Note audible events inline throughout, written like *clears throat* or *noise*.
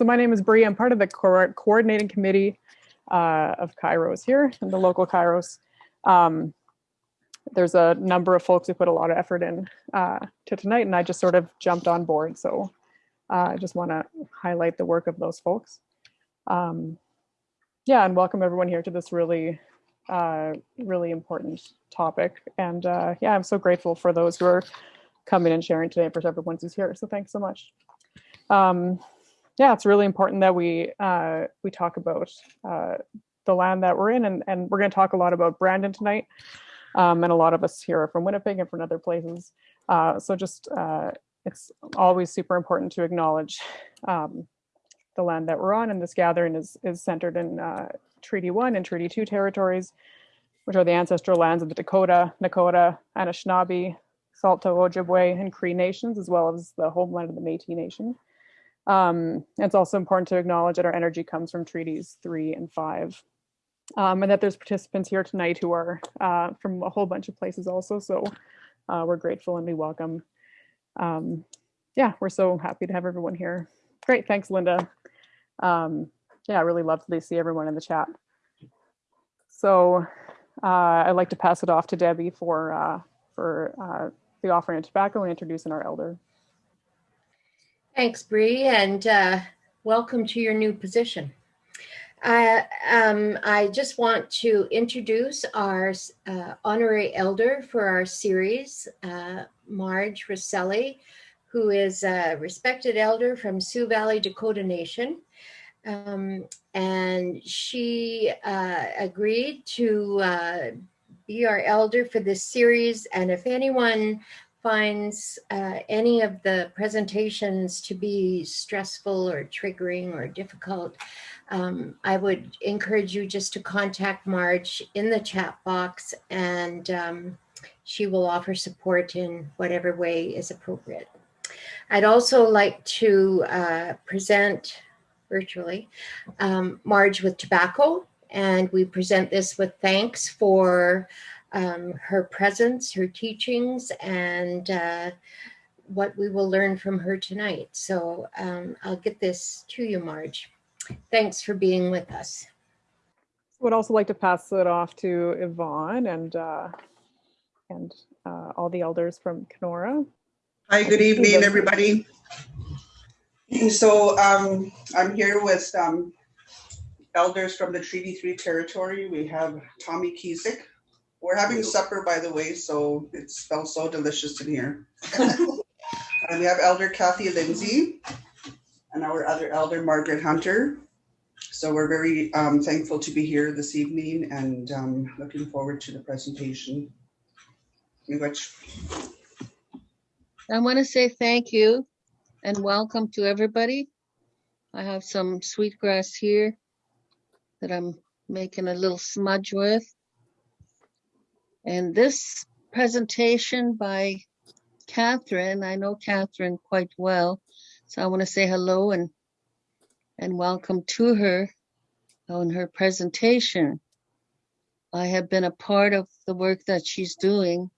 so my name is Bree. I'm part of the co- coordinating committee uh, of Kairos here, the local Kairos. Um, there's a number of folks who put a lot of effort in uh, to tonight, and I just sort of jumped on board. So uh, I just want to highlight the work of those folks. Um, yeah, and welcome everyone here to this really, uh, really important topic. And uh, yeah, I'm so grateful for those who are coming and sharing today for everyone who's here. So thanks so much. Um, yeah, it's really important that we uh, we talk about uh, the land that we're in, and, and we're going to talk a lot about Brandon tonight. Um, and a lot of us here are from Winnipeg and from other places. Uh, so just uh, it's always super important to acknowledge um, the land that we're on, and this gathering is is centered in uh, Treaty One and Treaty Two territories, which are the ancestral lands of the Dakota, Nakota, Anishinaabe, Saulteaux, Ojibwe, and Cree nations, as well as the homeland of the Métis Nation. Um, it's also important to acknowledge that our energy comes from treaties three and five, um, and that there's participants here tonight who are uh, from a whole bunch of places also. So uh, we're grateful and we welcome. Um, yeah, we're so happy to have everyone here. Great, thanks, Linda. Um, yeah, I really love to see everyone in the chat. So uh, I'd like to pass it off to Debbie for uh, for uh, the offering of tobacco and introducing our elder. Thanks, Bree, and uh, welcome to your new position. I, um, I just want to introduce our uh, honorary elder for our series, uh, Marge Rosselli, who is a respected elder from Sioux Valley Dakota Nation. Um, and she uh, agreed to uh, be our elder for this series. And if anyone finds uh, any of the presentations to be stressful or triggering or difficult, um, I would encourage you just to contact Marge in the chat box and um, she will offer support in whatever way is appropriate. I'd also like to uh, present virtually um, Marge with tobacco and we present this with thanks for um, her presence, her teachings, and uh, what we will learn from her tonight. So um, I'll get this to you, Marge. Thanks for being with us. Would also like to pass it off to Yvonne and uh, and uh, all the elders from Kenora. Hi, good evening, everybody. So um, I'm here with um, elders from the Treaty 3 territory. We have Tommy Kiesik, we're having supper, by the way, so it smells so delicious in here. *laughs* and we have Elder Kathy Lindsay and our other elder, Margaret Hunter. So we're very um, thankful to be here this evening and um, looking forward to the presentation. Which I want to say thank you and welcome to everybody. I have some sweetgrass here that I'm making a little smudge with. And this presentation by Catherine, I know Catherine quite well, so I want to say hello and and welcome to her on her presentation. I have been a part of the work that she's doing,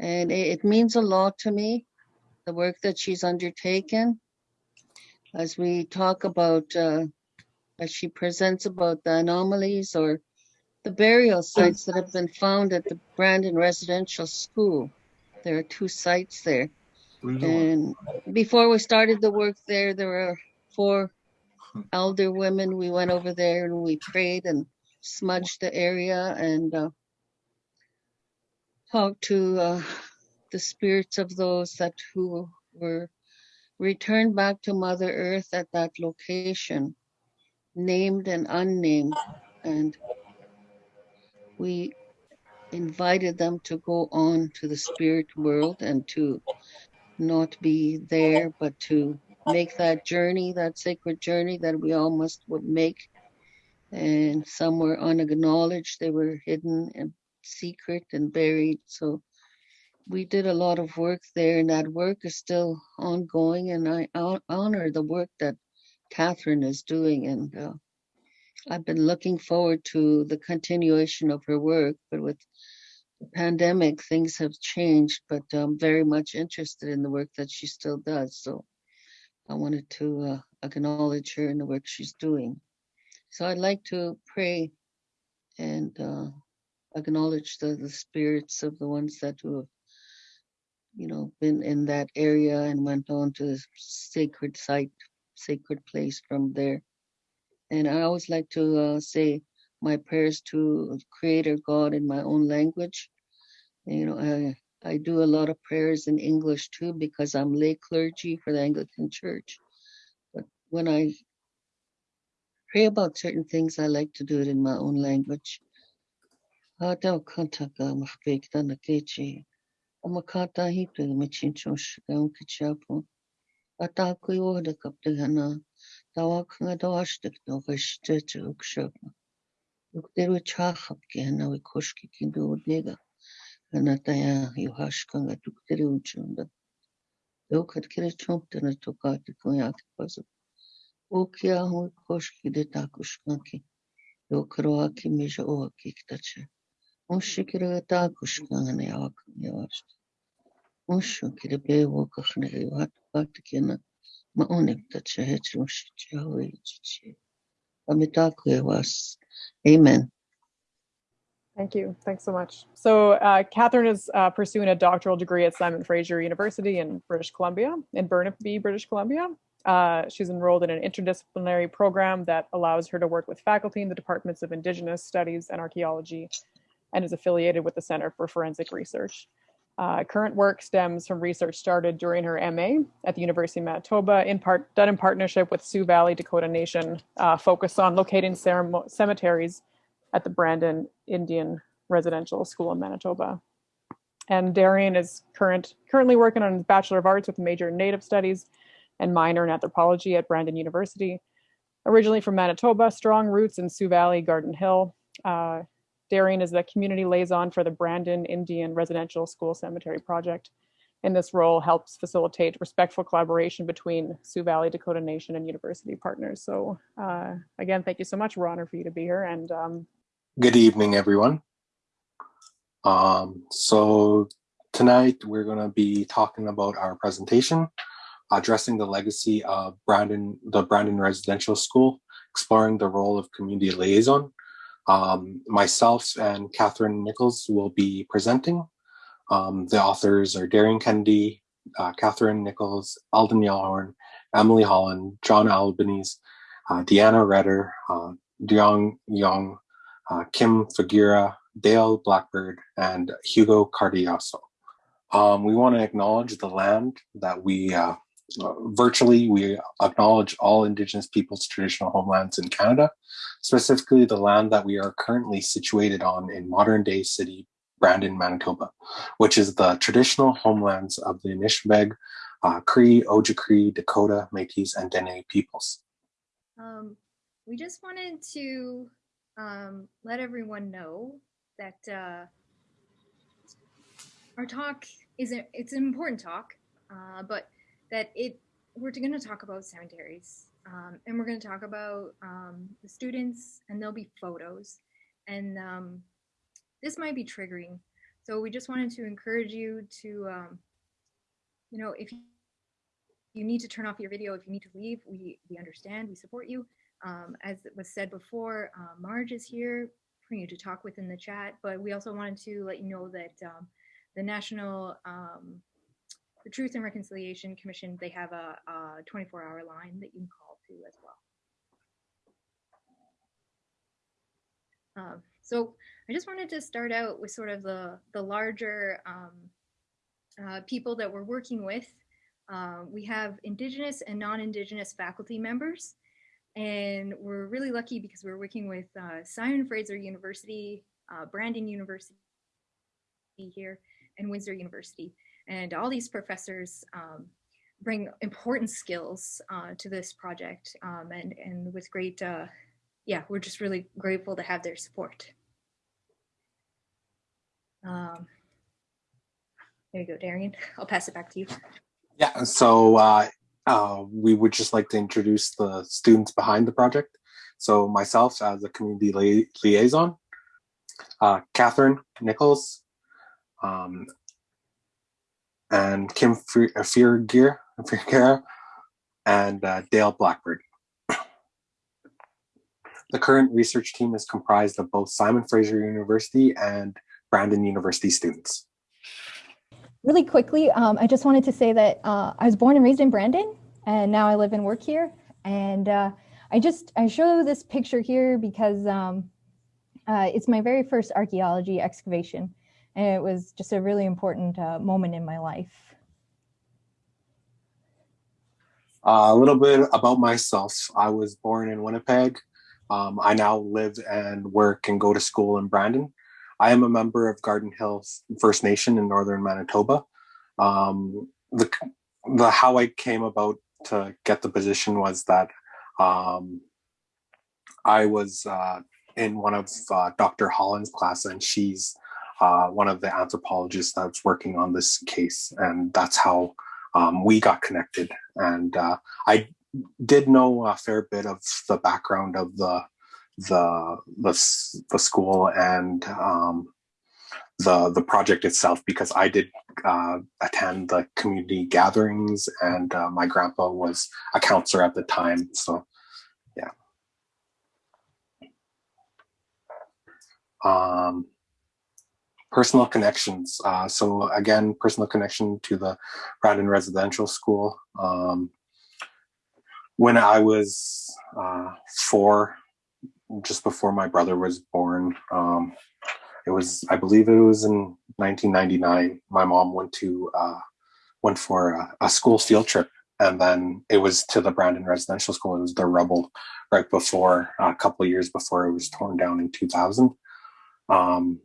and it, it means a lot to me, the work that she's undertaken. As we talk about, uh, as she presents about the anomalies or the burial sites that have been found at the Brandon Residential School. There are two sites there. And before we started the work there, there were four elder women. We went over there and we prayed and smudged the area and uh, talked to uh, the spirits of those that who were returned back to Mother Earth at that location, named and unnamed. And we invited them to go on to the spirit world and to not be there, but to make that journey, that sacred journey that we all must would make. And some were unacknowledged, they were hidden and secret and buried. So we did a lot of work there, and that work is still ongoing. And I honor the work that Catherine is doing. And uh, I've been looking forward to the continuation of her work, but with the pandemic, things have changed, but I'm very much interested in the work that she still does. So I wanted to uh, acknowledge her and the work she's doing. So I'd like to pray and uh, acknowledge the, the spirits of the ones that who have, you know, been in that area and went on to the sacred site, sacred place from there. And I always like to uh, say my prayers to Creator God in my own language. You know, I I do a lot of prayers in English too because I'm lay clergy for the Anglican Church. But when I pray about certain things, I like to do it in my own language. დავაქვნა და ღეშიძეძე უკშებმა. უკდერუ ჩახაპკი ანავი ქოშკი კინდო უდეგა. ანატაია იუჰაშკანგა უკდერი უჭუნდა. დოქეთქერე ჩომპტენა თოკატი კონიაკი პაზო. ოქი აჰუ ქოშკი დე დაკუშკანკი. დოქროაკი მიშა ოაკი კტაჩე. უშიკირა დაკუშკანგანე ავაკნი ვაშტ. უშიკირა ბე ვოკახნე ვატ პატკენა. Amitaku was. Amen. Thank you. Thanks so much. So, uh, Catherine is uh, pursuing a doctoral degree at Simon Fraser University in British Columbia, in Burnaby, British Columbia. Uh, she's enrolled in an interdisciplinary program that allows her to work with faculty in the departments of Indigenous Studies and Archaeology and is affiliated with the Center for Forensic Research. Uh, current work stems from research started during her MA at the University of Manitoba, in part done in partnership with Sioux Valley Dakota Nation, uh, focused on locating cemeteries at the Brandon Indian Residential School in Manitoba. And Darian is current currently working on his Bachelor of Arts with a major in Native Studies and minor in anthropology at Brandon University. Originally from Manitoba, strong roots in Sioux Valley, Garden Hill. Uh, Darian is the community liaison for the Brandon Indian Residential School Cemetery Project. And this role, helps facilitate respectful collaboration between Sioux Valley, Dakota Nation, and university partners. So, uh, again, thank you so much. We're honored for you to be here, and um, Good evening, everyone. Um, so tonight we're going to be talking about our presentation, addressing the legacy of Brandon, the Brandon Residential School, exploring the role of community liaison. Um, myself and Catherine Nichols will be presenting. Um, the authors are Darian Kennedy, uh, Catherine Nichols, Eldon Yellowhorn, Emily Holland, John Albanese, uh, Deanna Reder, uh, Dongya Yang, uh, Kim Fagira, Dale Blackbird, and Hugo Cardoso. Um, we want to acknowledge the land that we virtually we acknowledge all Indigenous peoples' traditional homelands in Canada, specifically the land that we are currently situated on in modern day city Brandon, Manitoba, which is the traditional homelands of the Anishinaabeg, uh, Cree, Ojibwe, Dakota, Métis, and Dene peoples. Um, we just wanted to um, let everyone know that uh, our talk is a, it's an important talk, uh, but that it we're going to talk about cemeteries um, and we're going to talk about um, the students and there'll be photos and um, this might be triggering. So we just wanted to encourage you to, um, you know, if you need to turn off your video, if you need to leave, we we understand, we support you. Um, as it was said before, uh, Marge is here for you to talk with in the chat, but we also wanted to let you know that um, the National the Truth and Reconciliation Commission, they have a, a 24 hour line that you can call to as well. Um, so I just wanted to start out with sort of the, the larger um, uh, people that we're working with. Uh, we have Indigenous and non-Indigenous faculty members. And we're really lucky because we're working with uh, Simon Fraser University, uh, Brandon University here, and Windsor University. And all these professors um, bring important skills uh, to this project. Um, and, and with great, uh, yeah, we're just really grateful to have their support. Um, there you go, Darian. *laughs* I'll pass it back to you. Yeah, so uh, uh, we would just like to introduce the students behind the project. So myself as a community li liaison, uh, Catherine Nichols, um, and Kim Fiergear, and uh, Dale Blackbird. The current research team is comprised of both Simon Fraser University and Brandon University students. Really quickly, um, I just wanted to say that uh, I was born and raised in Brandon, and now I live and work here. And uh, I just I show this picture here because um, uh, it's my very first archaeology excavation, and it was just a really important uh, moment in my life. Uh, a little bit about myself. I was born in Winnipeg. Um, I now live and work and go to school in Brandon. I am a member of Garden Hill First Nation in northern Manitoba. Um, the the how I came about to get the position was that um, I was uh, in one of uh, Dr. Holland's class, and she's uh, one of the anthropologists that's working on this case, and that's how um, we got connected. And uh, I did know a fair bit of the background of the the the, the school and um, the the project itself because I did uh, attend the community gatherings and uh, my grandpa was a counselor at the time. So yeah. Um, personal connections. Uh, so again, personal connection to the Brandon Residential School. Um, when I was uh, four, just before my brother was born, um, it was, I believe it was in 1999, my mom went to, uh, went for a, a, school field trip. And then it was to the Brandon Residential School. It was the rubble right before, a couple years before it was torn down in 2000. Um,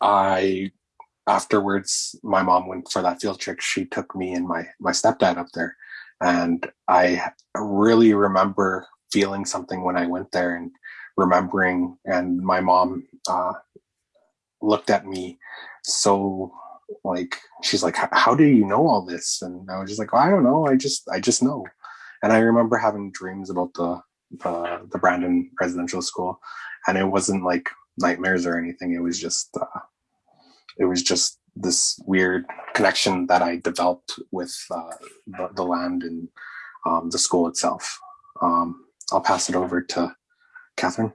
I, afterwards, my mom went for that field trip. She took me and my, my stepdad up there and I really remember feeling something when I went there and remembering. And my mom uh, looked at me so like she's like how do you know all this and i was just like oh, i don't know i just i just know and i remember having dreams about the the, the brandon residential school and it wasn't like nightmares or anything it was just uh, it was just this weird connection that I developed with uh, the, the, land and um, the school itself. Um, I'll pass it over to Catherine.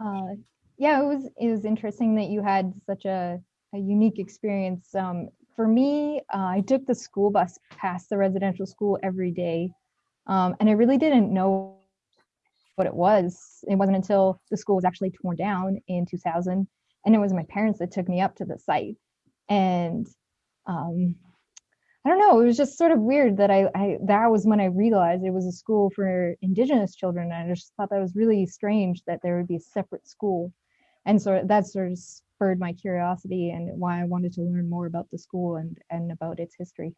Uh, yeah, it was it was interesting that you had such a, a unique experience. Um, for me, uh, I took the school bus past the residential school every day, um, and I really didn't know what it was. It wasn't until the school was actually torn down in 2000 and it was my parents that took me up to the site. And um, i don't know it was just sort of weird that I, I that was when i realized it was a school for indigenous children and i just thought that was really strange that there would be a separate school. And so that sort of spurred my curiosity and why i wanted to learn more about the school and and about its history.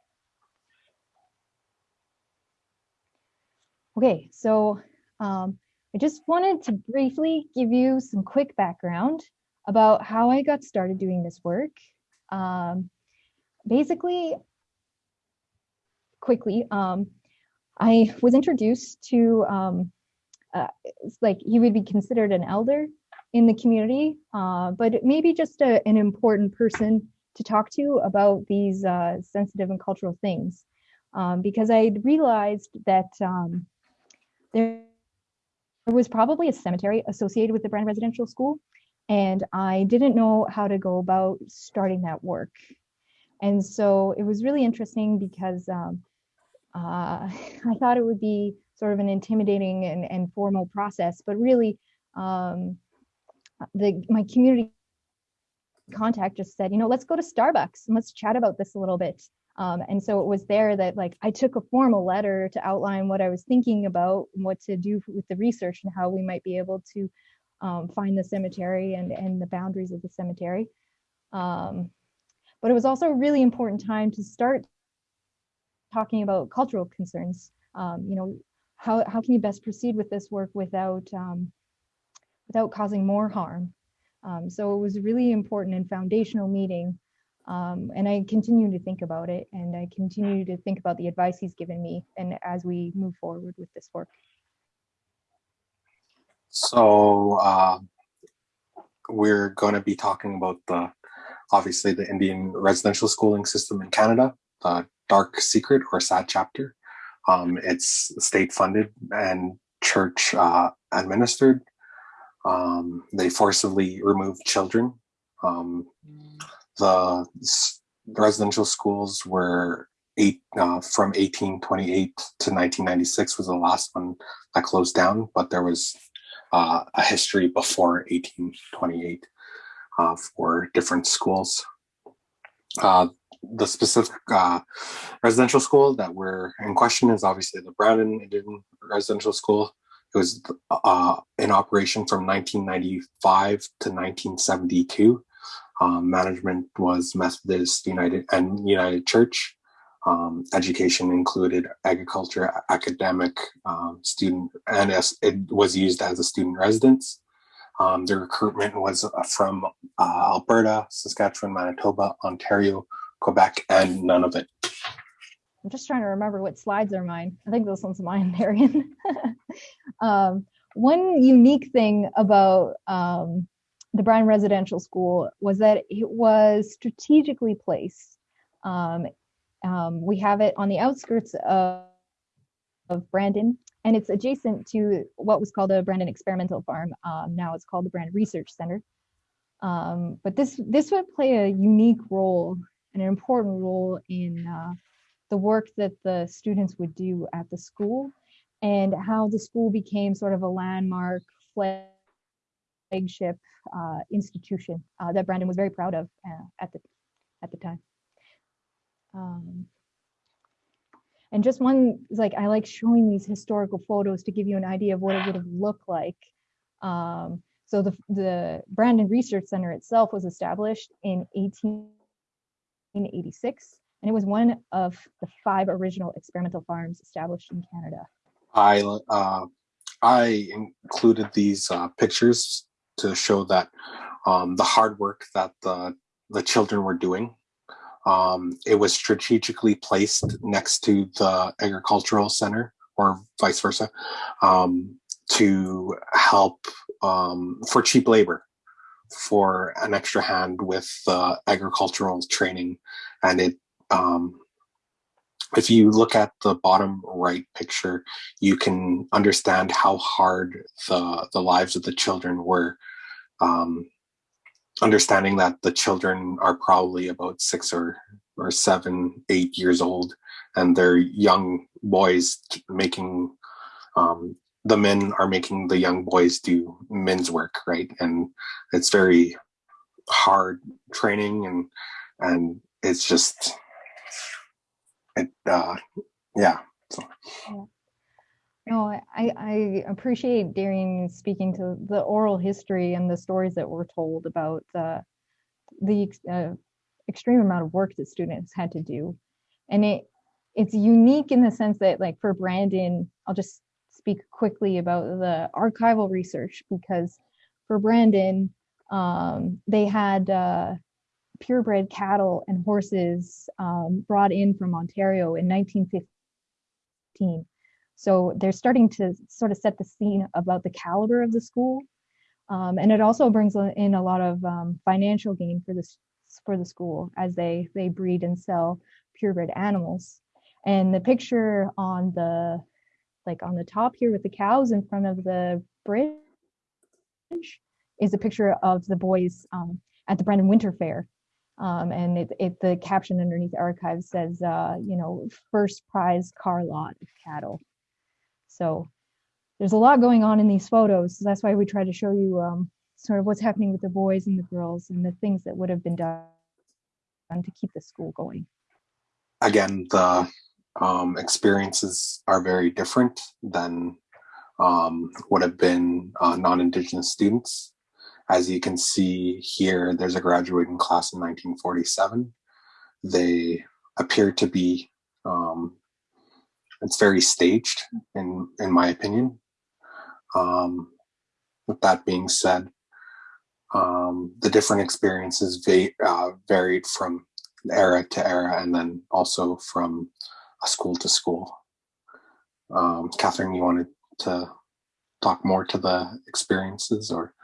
Okay so um, i just wanted to briefly give you some quick background about how I got started doing this work. Um, basically, quickly, um, I was introduced to, um, uh, like he would be considered an elder in the community, uh, but maybe just a, an important person to talk to about these uh, sensitive and cultural things. Um, because I realized that um, there was probably a cemetery associated with the Brand Residential School, and I didn't know how to go about starting that work. And so it was really interesting because um, uh, *laughs* I thought it would be sort of an intimidating and, and formal process, but really um, the my community contact just said, you know, let's go to Starbucks and let's chat about this a little bit. Um, and so it was there that like I took a formal letter to outline what I was thinking about and what to do with the research and how we might be able to um, find the cemetery and, and the boundaries of the cemetery. Um, but it was also a really important time to start talking about cultural concerns. Um, you know, how, how can you best proceed with this work without, um, without causing more harm? Um, so it was really important and foundational meeting. Um, and I continue to think about it and I continue to think about the advice he's given me and as we move forward with this work. So uh, we're going to be talking about the obviously the Indian residential schooling system in Canada, the dark secret or sad chapter. Um, it's state funded and church uh, administered. Um, they forcibly remove children. Um, the residential schools were eight uh, from 1828 to 1996 was the last one that closed down, but there was uh, a history before 1828 uh, for different schools. Uh, the specific uh, residential school that we're in question is obviously the Brandon Indian Residential School. It was uh, in operation from 1995 to 1972. Um, management was Methodist United and United Church. Um, education included agriculture, academic, um, student, and as it was used as a student residence. Um, the recruitment was uh, from uh, Alberta, Saskatchewan, Manitoba, Ontario, Quebec, and Nunavut. I'm just trying to remember what slides are mine. I think this one's mine, *laughs* Darian. um, one unique thing about um, the Brandon Residential School was that it was strategically placed. Um, um, we have it on the outskirts of, of Brandon, and it's adjacent to what was called the Brandon Experimental Farm. Um, now it's called the Brandon Research Center. Um, but this this would play a unique role, and an important role in uh, the work that the students would do at the school, and how the school became sort of a landmark flagship uh, institution uh, that Brandon was very proud of uh, at the at the time. Um, and just one like I like showing these historical photos to give you an idea of what it would have looked like. Um, so the the Brandon Research Center itself was established in 1886, and it was one of the five original experimental farms established in Canada. I uh, I included these uh, pictures to show that um, the hard work that the the children were doing. Um, it was strategically placed next to the agricultural center, or vice versa, um, to help um, for cheap labor, for an extra hand with uh, agricultural training, and it um, if you look at the bottom right picture, you can understand how hard the the lives of the children were. Um, understanding that the children are probably about six or or seven, eight years old, and they're young boys making. Um, the men are making the young boys do men's work, right? And it's very hard training, and and it's just it uh yeah so. No, I, I appreciate Darian speaking to the oral history and the stories that were told about uh, the uh, extreme amount of work that students had to do. And it it's unique in the sense that like for Brandon, I'll just speak quickly about the archival research because for Brandon, um, they had uh, purebred cattle and horses um, brought in from Ontario in 1915. So they're starting to sort of set the scene about the caliber of the school. Um, and it also brings in a lot of um, financial gain for this for the school as they they breed and sell purebred animals. And the picture on the like on the top here with the cows in front of the bridge is a picture of the boys um, at the Brandon Winter Fair. Um, and it, it, the caption underneath the archive says, uh, you know, first prize car lot of cattle. So there's a lot going on in these photos. So that's why we try to show you um, sort of what's happening with the boys and the girls and the things that would have been done to keep the school going. Again, the um, experiences are very different than um, would have been uh, non-Indigenous students. As you can see here, there's a graduating class in 1947. They appear to be, um, it's very staged in, in my opinion. Um, with that being said, um, the different experiences va- uh, varied from era to era and then also from a school to school. Um, Catherine, you wanted to talk more to the experiences or?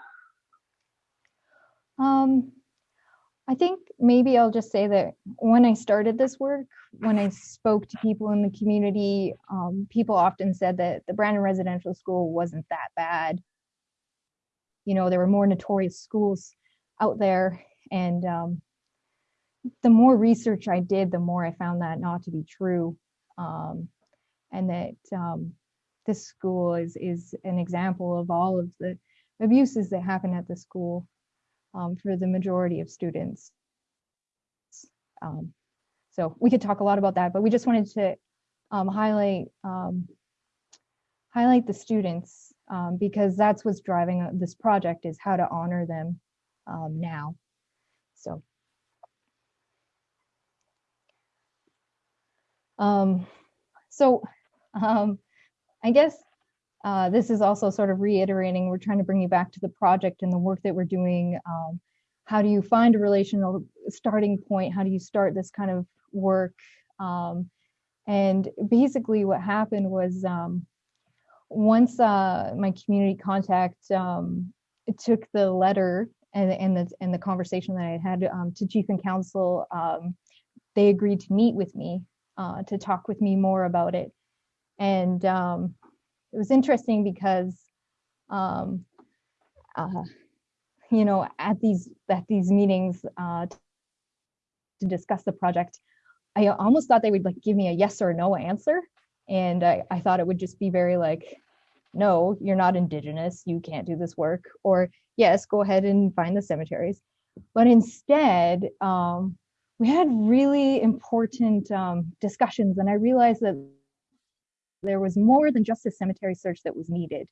Um, I think maybe I'll just say that when I started this work, when I spoke to people in the community, um, people often said that the Brandon Residential School wasn't that bad. You know, there were more notorious schools out there. And um, the more research I did, the more I found that not to be true. Um, and that um, this school is, is an example of all of the abuses that happen at the school um, for the majority of students. Um, so we could talk a lot about that, but we just wanted to um, highlight um, highlight the students um, because that's what's driving uh, this project is how to honor them now. So. Um, so um, I guess uh, this is also sort of reiterating, we're trying to bring you back to the project and the work that we're doing. Um, how do you find a relational starting point? How do you start this kind of work? Um, and basically what happened was um, once uh, my community contact um, took the letter and, and, the, and the conversation that I had um, to chief and council, um, they agreed to meet with me uh, to talk with me more about it. And um, it was interesting because um, uh, you know at these at these meetings uh, to discuss the project i almost thought they would like give me a yes or no answer. And I, I thought it would just be very like no you're not indigenous you can't do this work. Or yes go ahead and find the cemeteries. But instead um, we had really important um, discussions. And i realized that there was more than just a cemetery search that was needed.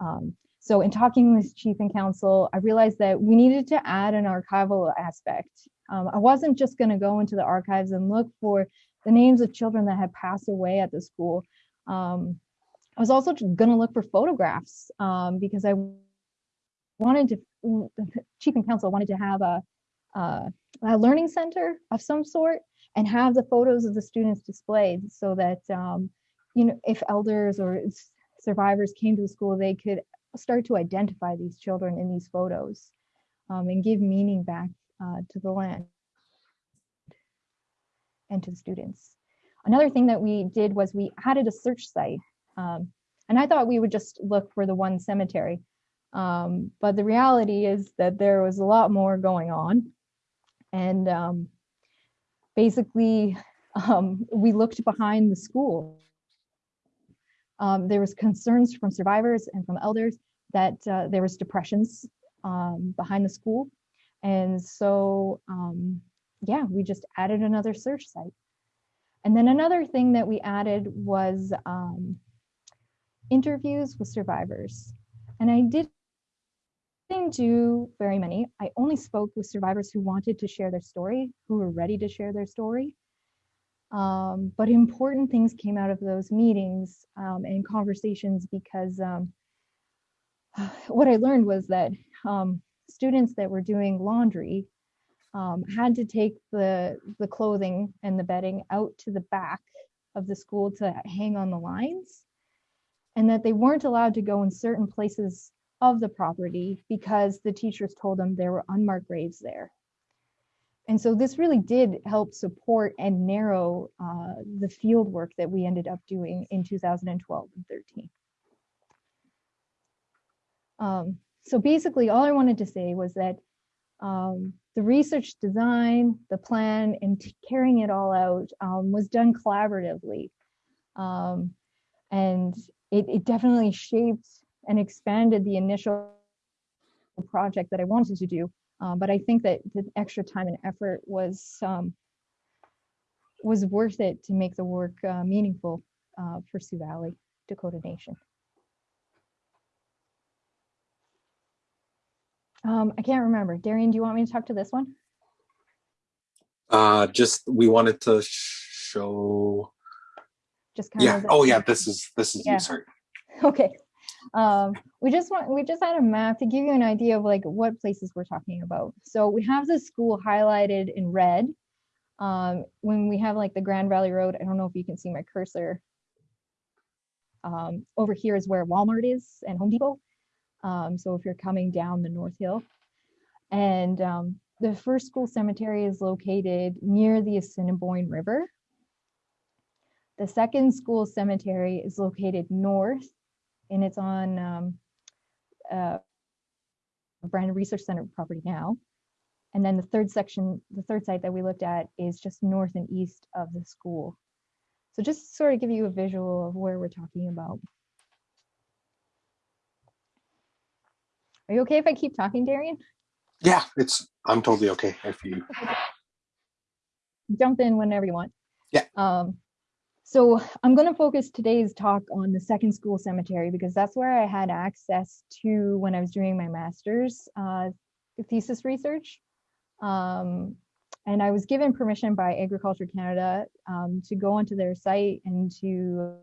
Um, so in talking with chief and council, I realized that we needed to add an archival aspect. Um, I wasn't just going to go into the archives and look for the names of children that had passed away at the school. Um, I was also going to look for photographs um, because I wanted to, chief and council wanted to have a, a, a, learning center of some sort and have the photos of the students displayed so that um, you know, if elders or survivors came to the school, they could start to identify these children in these photos um, and give meaning back uh, to the land and to the students. Another thing that we did was we added a search site. Um, and I thought we would just look for the one cemetery. Um, but the reality is that there was a lot more going on. And um, basically, *laughs* um, we looked behind the school um, there was concerns from survivors and from elders that uh, there was depressions um, behind the school. And so, um, yeah, we just added another search site. And then another thing that we added was um, interviews with survivors. And I did didn't do very many. I only spoke with survivors who wanted to share their story, who were ready to share their story. Um, but important things came out of those meetings um, and conversations because um, *sighs* what I learned was that um, students that were doing laundry um, had to take the, the clothing and the bedding out to the back of the school to hang on the lines and that they weren't allowed to go in certain places of the property because the teachers told them there were unmarked graves there. And so this really did help support and narrow uh, the field work that we ended up doing in 2012 and 13. Um, so basically all I wanted to say was that um, the research design, the plan, and carrying it all out um, was done collaboratively. Um, and it, it definitely shaped and expanded the initial project that I wanted to do um, but I think that the extra time and effort was um, was worth it to make the work uh, meaningful uh, for Sioux Valley, Dakota Nation. Um, I can't remember. Darian, do you want me to talk to this one? Uh, just we wanted to show. Just kind Yeah. of. Oh, yeah. This is this is Yeah. you. Sorry. *laughs* Okay. Um, we just want we just had a map to give you an idea of like what places we're talking about. So we have the school highlighted in red. Um, when we have like the Grand Valley Road, I don't know if you can see my cursor. Um, over here is where Walmart is and Home Depot. Um, so if you're coming down the North Hill, and um, the first school cemetery is located near the Assiniboine River. The second school cemetery is located north and it's on um, uh, Brandon Research Center property now. And then the third section, the third site that we looked at is just north and east of the school. So just sort of give you a visual of where we're talking about. Are you okay if I keep talking, Darian? Yeah, it's I'm totally okay if you. *laughs* Jump in whenever you want. Yeah. Um, so I'm going to focus today's talk on the second school cemetery because that's where I had access to when I was doing my master's uh, thesis research. Um, and I was given permission by Agriculture Canada um, to go onto their site and to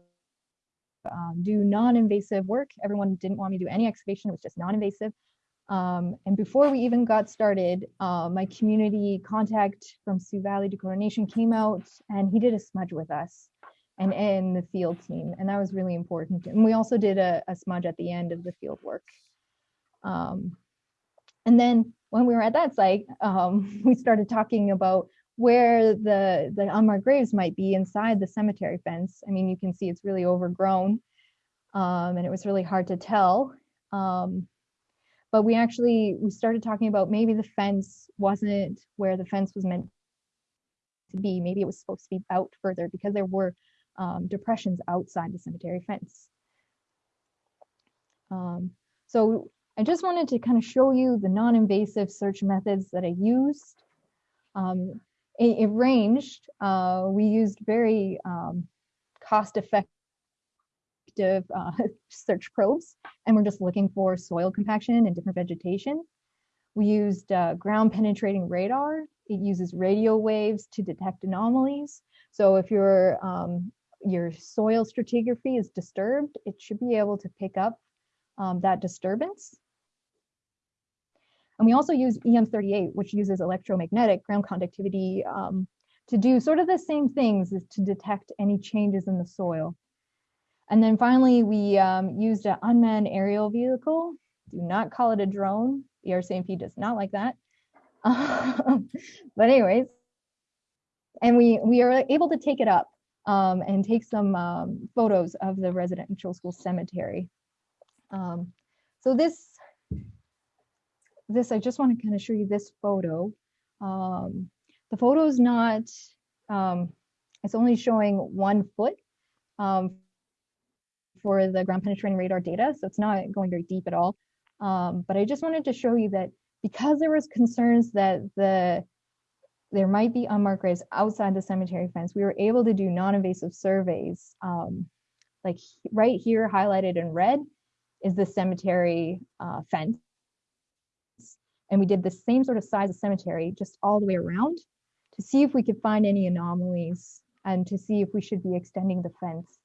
um, do non-invasive work. Everyone didn't want me to do any excavation, it was just non-invasive. Um, and before we even got started, uh, my community contact from Sioux Valley Dakota Nation came out and he did a smudge with us and, in the field team. And that was really important. And we also did a, a smudge at the end of the field work. Um, and then when we were at that site, um, *laughs* we started talking about where the, the unmarked graves might be inside the cemetery fence. I mean, you can see it's really overgrown um, and it was really hard to tell. Um, but we actually, we started talking about maybe the fence wasn't where the fence was meant to be. Maybe it was supposed to be out further because there were um, depressions outside the cemetery fence. Um, so I just wanted to kind of show you the non-invasive search methods that I used. Um, it, it, ranged. Uh, we used very um, cost-effective uh, *laughs* search probes, and we're just looking for soil compaction and different vegetation. We used uh, ground penetrating radar. It uses radio waves to detect anomalies. So if your um, your soil stratigraphy is disturbed, it should be able to pick up um, that disturbance. And we also use EM38, which uses electromagnetic ground conductivity um, to do sort of the same things to detect any changes in the soil. And then finally, we um, used an unmanned aerial vehicle. Do not call it a drone. The RCMP does not like that. *laughs* but anyways, and we, we are able to take it up um, and take some um, photos of the residential school cemetery. Um, so this this, I just want to kind of show you this photo. Um, the photo is not, um, it's only showing one foot um, for the ground penetrating radar data. So it's not going very deep at all. But I just wanted to show you that because there was concerns that the there might be unmarked graves outside the cemetery fence, we were able to do non-invasive surveys. Um, like right here highlighted in red is the cemetery uh, fence and we did the same sort of size of cemetery just all the way around to see if we could find any anomalies and to see if we should be extending the fence.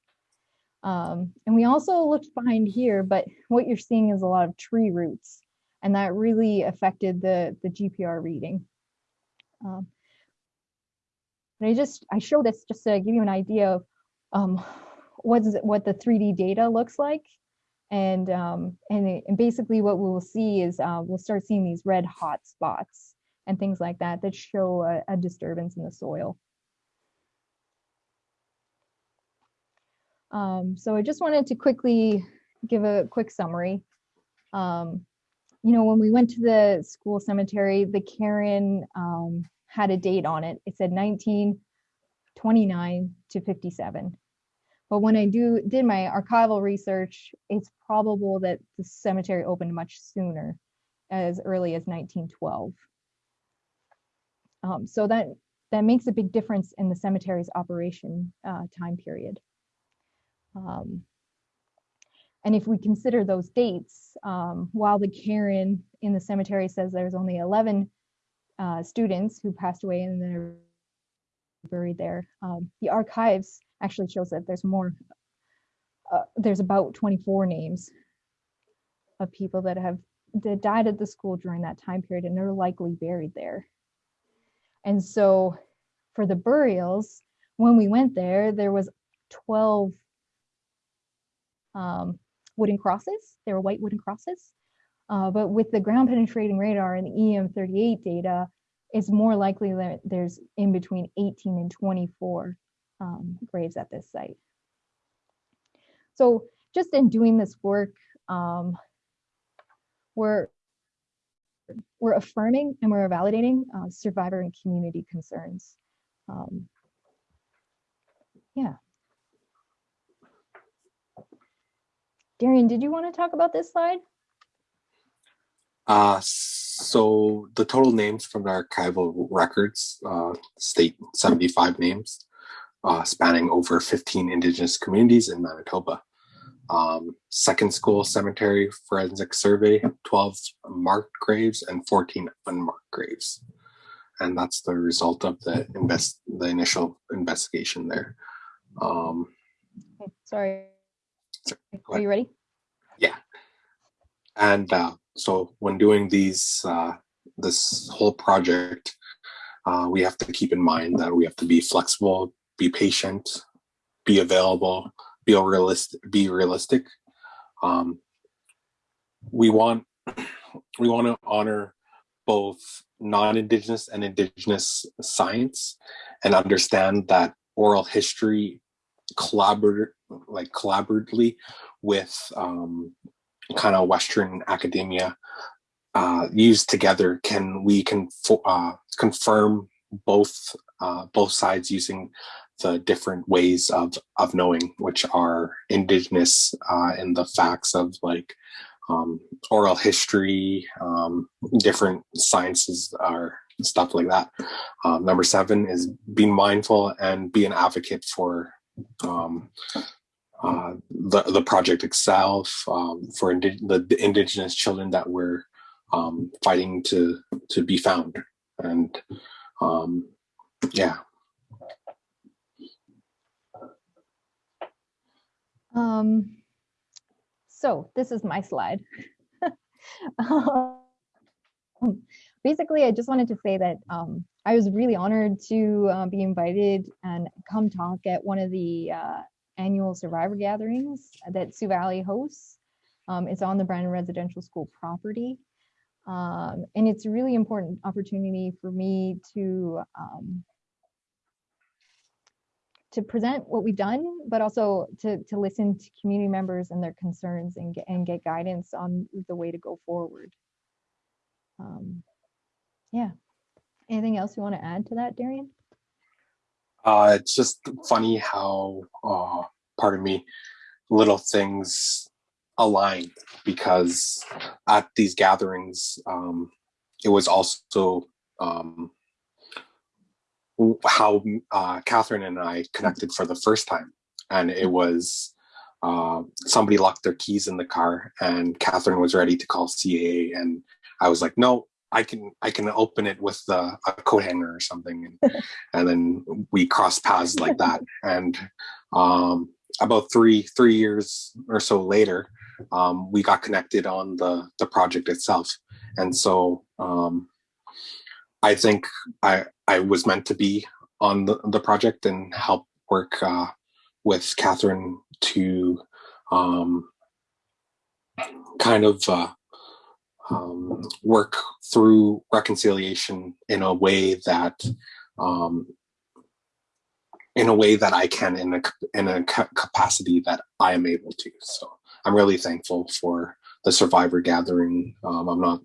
Um, and we also looked behind here, but what you're seeing is a lot of tree roots and that really affected the, the GPR reading. Um, and I just, I show this just to give you an idea of um, what, is what the 3D data looks like and um, and, and basically what we will see is uh, we'll start seeing these red hot spots and things like that that show a, a disturbance in the soil. Um, so I just wanted to quickly give a quick summary. Um, you know, when we went to the school cemetery, the cairn um, had a date on it. It said 1929 to 57. But when I do did my archival research, it's probable that the cemetery opened much sooner, as early as 1912. Um, so that that makes a big difference in the cemetery's operation uh, time period. Um, and if we consider those dates, um, while the cairn in the cemetery says there's only 11 uh, students who passed away and they're buried there, um, the archives actually shows that there's more, uh, there's about 24 names of people that have that died at the school during that time period and they're likely buried there. And so for the burials, when we went there, there was 12 um, wooden crosses. They were white wooden crosses. Uh, but with the ground penetrating radar and the EM38 data, it's more likely that there's in between 18 and 24 um, graves at this site. So just in doing this work, um, we're we're affirming and we're validating uh, survivor and community concerns. Um, yeah. Darian, did you want to talk about this slide? Uh, so the total names from the archival records uh, state 75 names, uh, spanning over 15 Indigenous communities in Manitoba. Um, second school cemetery forensic survey, 12 marked graves and 14 unmarked graves. And that's the result of the invest the initial investigation there. Um, Sorry, are you ready? Yeah. And uh, so when doing these uh, this whole project uh, we have to keep in mind that we have to be flexible be patient be available be realistic be realistic. Um, we want we want to honor both non-indigenous and indigenous science and understand that oral history collaborate like collaboratively with um, kind of Western academia uh, used together, can we can uh, confirm both uh, both sides using the different ways of of knowing, which are indigenous uh, in the facts of like um, oral history, um, different sciences are stuff like that. Um, number seven is being mindful and be an advocate for um, uh, the the project itself um, for indi- the, the indigenous children that we're um, fighting to to be found and um, yeah Um, so this is my slide. *laughs* Um, Basically, I just wanted to say that um, I was really honored to uh, be invited and come talk at one of the uh, annual survivor gatherings that Sioux Valley hosts. Um, it's on the Brandon Residential School property. Um, and it's a really important opportunity for me to um, to present what we've done, but also to, to listen to community members and their concerns and get, and get guidance on the way to go forward. Um, yeah. Anything else you want to add to that, Darian? Uh, it's just funny how uh, pardon me little things align because at these gatherings um, it was also um, how uh, Catherine and I connected for the first time. And it was uh, somebody locked their keys in the car, and Catherine was ready to call CAA. And I was like, no, I can I can open it with the, a coat hanger or something. And, and then we crossed paths like *laughs* that. And um, about three three years or so later, um, we got connected on the the project itself. And so um, I think I I was meant to be on the, the project and help work uh, with Catherine to um, kind of uh, um, work through reconciliation in a way that um, in a way that I can in a in a ca- capacity that I am able to. So I'm really thankful for the survivor gathering. Um, I'm not.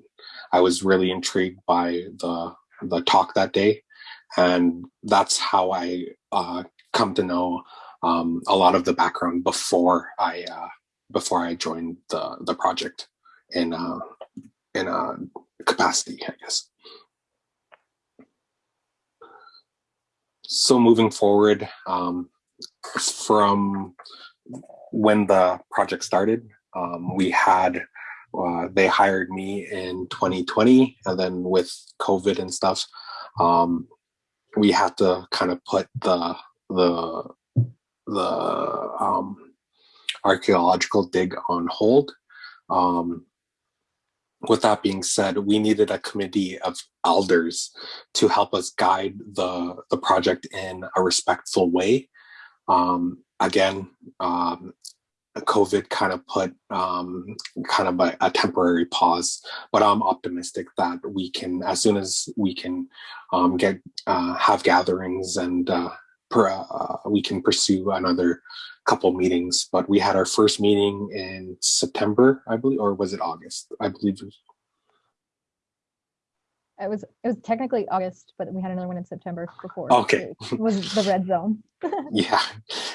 I was really intrigued by the the talk that day, and that's how I uh, come to know um, a lot of the background before I uh, before I joined the the project in uh, in a capacity, I guess. So moving forward, um, from when the project started, um, we had uh, they hired me in 2020, and then with COVID and stuff, um, we had to kind of put the the the um, archaeological dig on hold. Um, with that being said, we needed a committee of elders to help us guide the the project in a respectful way. Um, again, um, COVID kind of put um, kind of a, a, temporary pause. But I'm optimistic that we can, as soon as we can um, get uh, have gatherings and uh, per, uh, we can pursue another couple meetings. But we had our first meeting in September, I believe, or was it August? I believe it was it was it was technically August, but we had another one in September before. Okay, it was the red zone. *laughs* *laughs* yeah,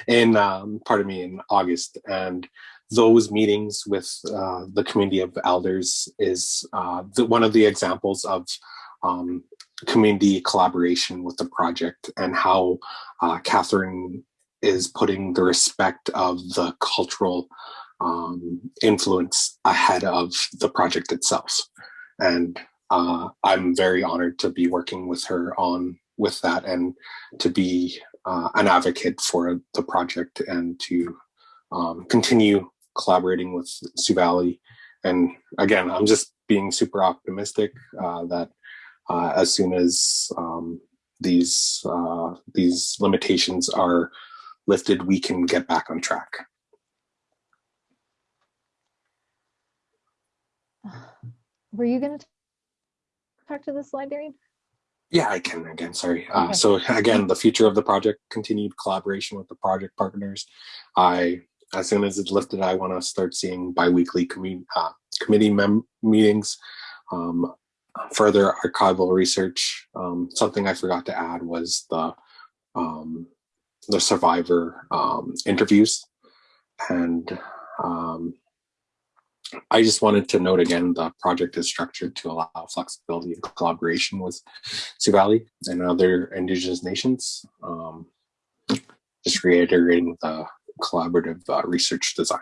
in um, pardon me, in August, and those meetings with uh, the community of elders is uh, the, one of the examples of um, community collaboration with the project and how uh, Catherine is putting the respect of the cultural um, influence ahead of the project itself. And uh, I'm very honored to be working with her on with that and to be uh, an advocate for the project and to um, continue collaborating with Sioux Valley. And again, I'm just being super optimistic uh, that uh, as soon as um, these uh, these limitations are lifted, we can get back on track. *sighs* Were you going to talk to the slide, Darian? Yeah, I can again, sorry. Uh, okay. So again, the future of the project, continued collaboration with the project partners. I, as soon as it's lifted, I want to start seeing biweekly commu uh, committee mem meetings, um, further archival research. Um, something I forgot to add was the um, the survivor um, interviews, and um, I just wanted to note again, the project is structured to allow flexibility and collaboration with Sioux Valley and other Indigenous nations. Um, just reiterating the collaborative uh, research design.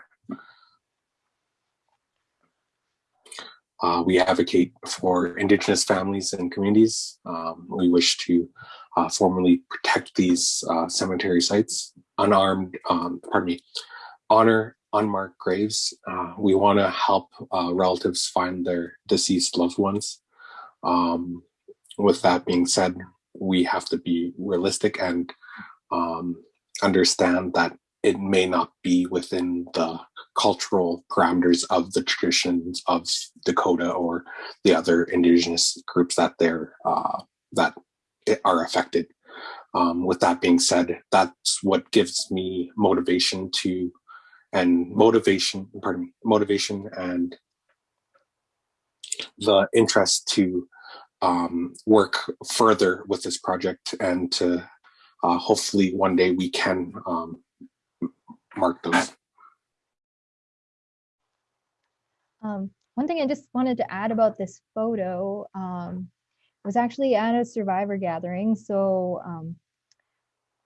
Uh, we advocate for Indigenous families and communities. Um, we wish to uh, formally protect these uh, cemetery sites, unarmed, um, pardon me, honor unmarked graves. Uh, we want to help uh, relatives find their deceased loved ones. Um, with that being said, we have to be realistic and um, understand that it may not be within the cultural parameters of the traditions of Dakota or the other indigenous groups that they're uh, that are affected. Um, with that being said, that's what gives me motivation to and motivation, pardon me, motivation and the interest to um, work further with this project and to uh, hopefully one day we can um, mark those. Um, one thing I just wanted to add about this photo um, was actually at a survivor gathering. So, um,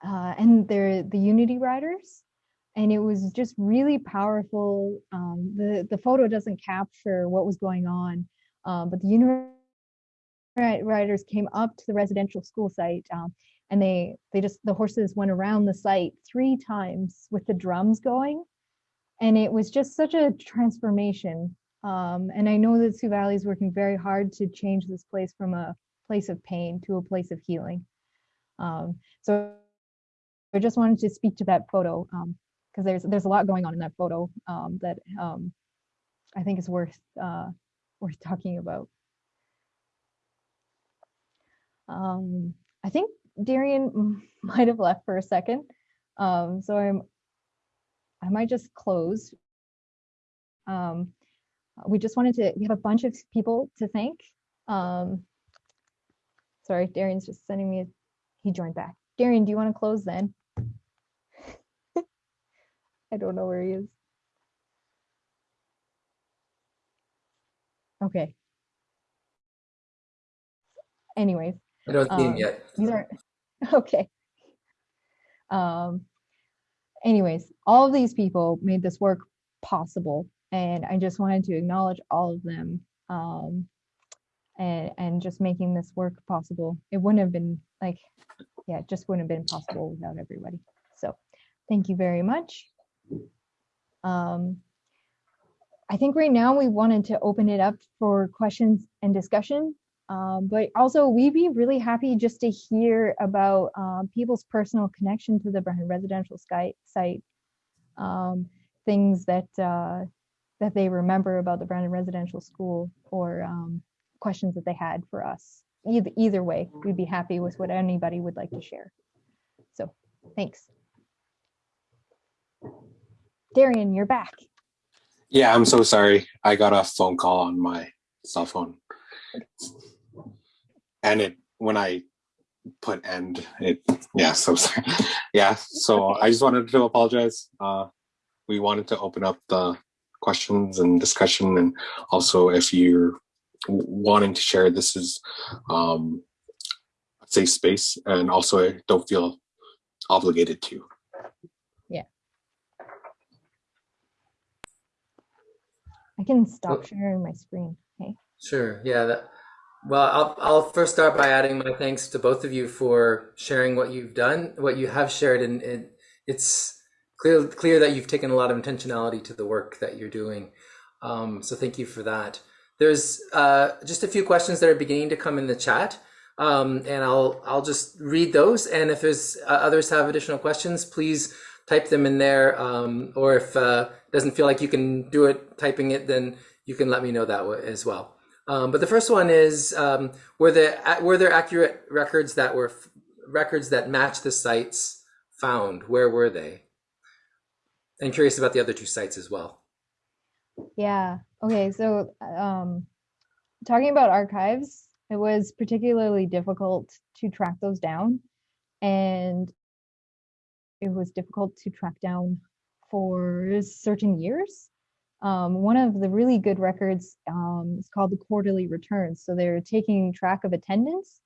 uh, and they're the Unity Riders and it was just really powerful. Um, the the photo doesn't capture what was going on, um, but the Unity Riders came up to the residential school site, um, and they they just the horses went around the site three times with the drums going, and it was just such a transformation. Um, and I know that Sioux Valley is working very hard to change this place from a place of pain to a place of healing. Um, so I just wanted to speak to that photo. Um, because there's there's a lot going on in that photo um, that um, I think is worth uh, worth talking about. Um, I think Darian *laughs* might have left for a second, um, so I'm I might just close. Um, we just wanted to we have a bunch of people to thank. Um, sorry, Darian's just sending me. A, he joined back. Darian, do you want to close then? *laughs* I don't know where he is. Okay. Anyways. I don't see um, him yet. These are *laughs* okay. Um anyways, all of these people made this work possible and I just wanted to acknowledge all of them um and and just making this work possible. It wouldn't have been like yeah, it just wouldn't have been possible without everybody. So thank you very much. Um, I think right now we wanted to open it up for questions and discussion, um, but also we'd be really happy just to hear about um, people's personal connection to the Brandon residential site. Um, things that uh, that they remember about the Brandon Residential School or um, questions that they had for us. Either, either way, we'd be happy with what anybody would like to share. So thanks. Darian, you're back. Yeah, I'm so sorry. I got a phone call on my cell phone. And it when I put end, it yeah, so sorry. *laughs* Yeah, so I just wanted to apologize. Uh we wanted to open up the questions and discussion and also if you're wanting to share this is um a safe space and also I don't feel obligated to. Yeah. I can stop sharing my screen. Okay. Sure. Yeah. That, well, I'll, I'll first start by adding my thanks to both of you for sharing what you've done, what you have shared, and it, it's clear clear that you've taken a lot of intentionality to the work that you're doing. Um, so thank you for that. There's uh, just a few questions that are beginning to come in the chat, um, and I'll I'll just read those. And if there's uh, others have additional questions, please type them in there. Um, or if uh, doesn't feel like you can do it typing it, then you can let me know that as well. Um, but the first one is um, were there were there accurate records that were records that match the sites found? Where were they? And curious about the other two sites as well. Yeah. Okay. So, um, talking about archives, it was particularly difficult to track those down, and it was difficult to track down for certain years. Um, one of the really good records um, is called the quarterly returns. So they're taking track of attendance,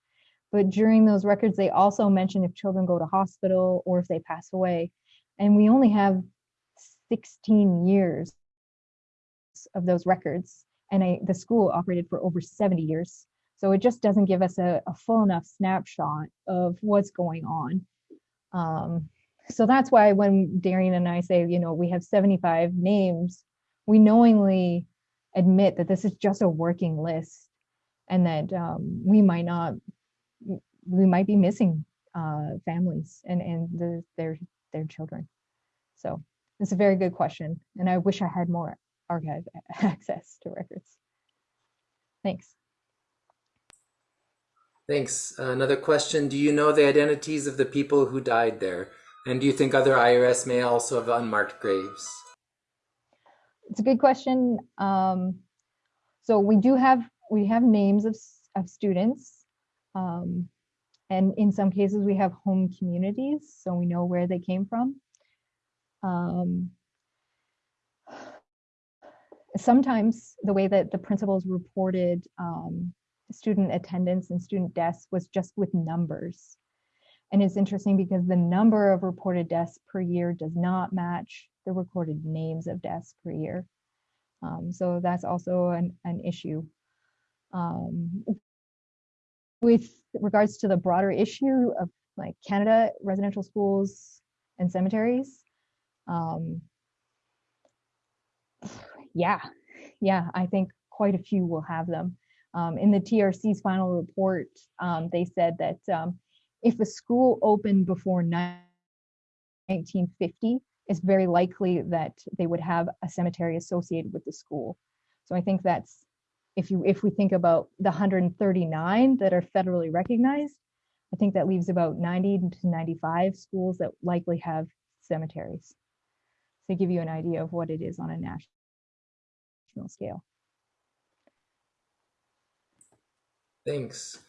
but during those records, they also mention if children go to hospital or if they pass away. And we only have 16 years of those records, and I, the school operated for over 70 years. So it just doesn't give us a, a full enough snapshot of what's going on. Um, so that's why when Darian and I say, you know, we have 75 names, we knowingly admit that this is just a working list and that um, we might not, we might be missing uh, families and, and the, their, their children. So it's a very good question. And I wish I had more archive *laughs* access to records. Thanks. Thanks. Another question. Do you know the identities of the people who died there? And do you think other IRS may also have unmarked graves? It's a good question. Um, so we do have we have names of, of students. Um, and in some cases we have home communities, so we know where they came from. Um, sometimes the way that the principals reported um, student attendance and student deaths was just with numbers. And it's interesting because the number of reported deaths per year does not match the recorded names of deaths per year. Um, so that's also an, an issue. Um, with regards to the broader issue of like Canada residential schools and cemeteries, um, yeah, yeah, I think quite a few will have them. Um, in the TRC's final report, um, they said that um, if a school opened before 1950, it's very likely that they would have a cemetery associated with the school. So I think that's if you if we think about the 139 that are federally recognized, I think that leaves about 90 to 95 schools that likely have cemeteries. To give you an idea of what it is on a national scale. Thanks.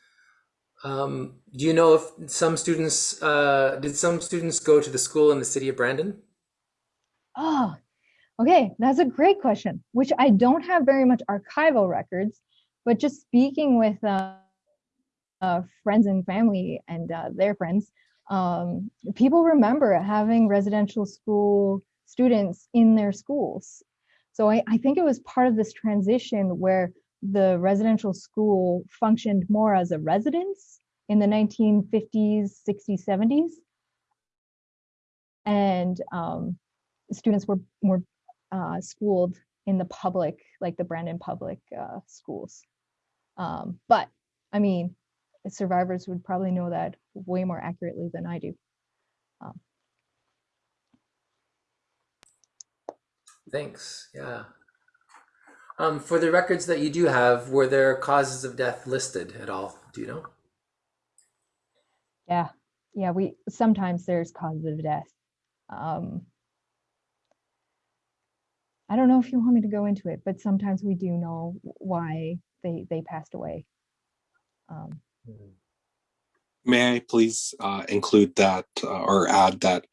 Um, do you know if some students uh, did some students go to the school in the city of Brandon? Oh, okay, that's a great question, which I don't have very much archival records, but just speaking with uh, uh, friends and family and uh, their friends, um, people remember having residential school students in their schools. So I, I think it was part of this transition where the residential school functioned more as a residence in the 1950s, 60s, 70s. And um, students were, were uh, schooled in the public, like the Brandon public uh, schools. Um, but I mean, survivors would probably know that way more accurately than I do. Um, Thanks. Yeah. Um, for the records that you do have, were there causes of death listed at all? Do you know? Yeah, yeah. We sometimes there's causes of death. Um, I don't know if you want me to go into it, but sometimes we do know why they they passed away. Um, May I please uh, include that uh, or add that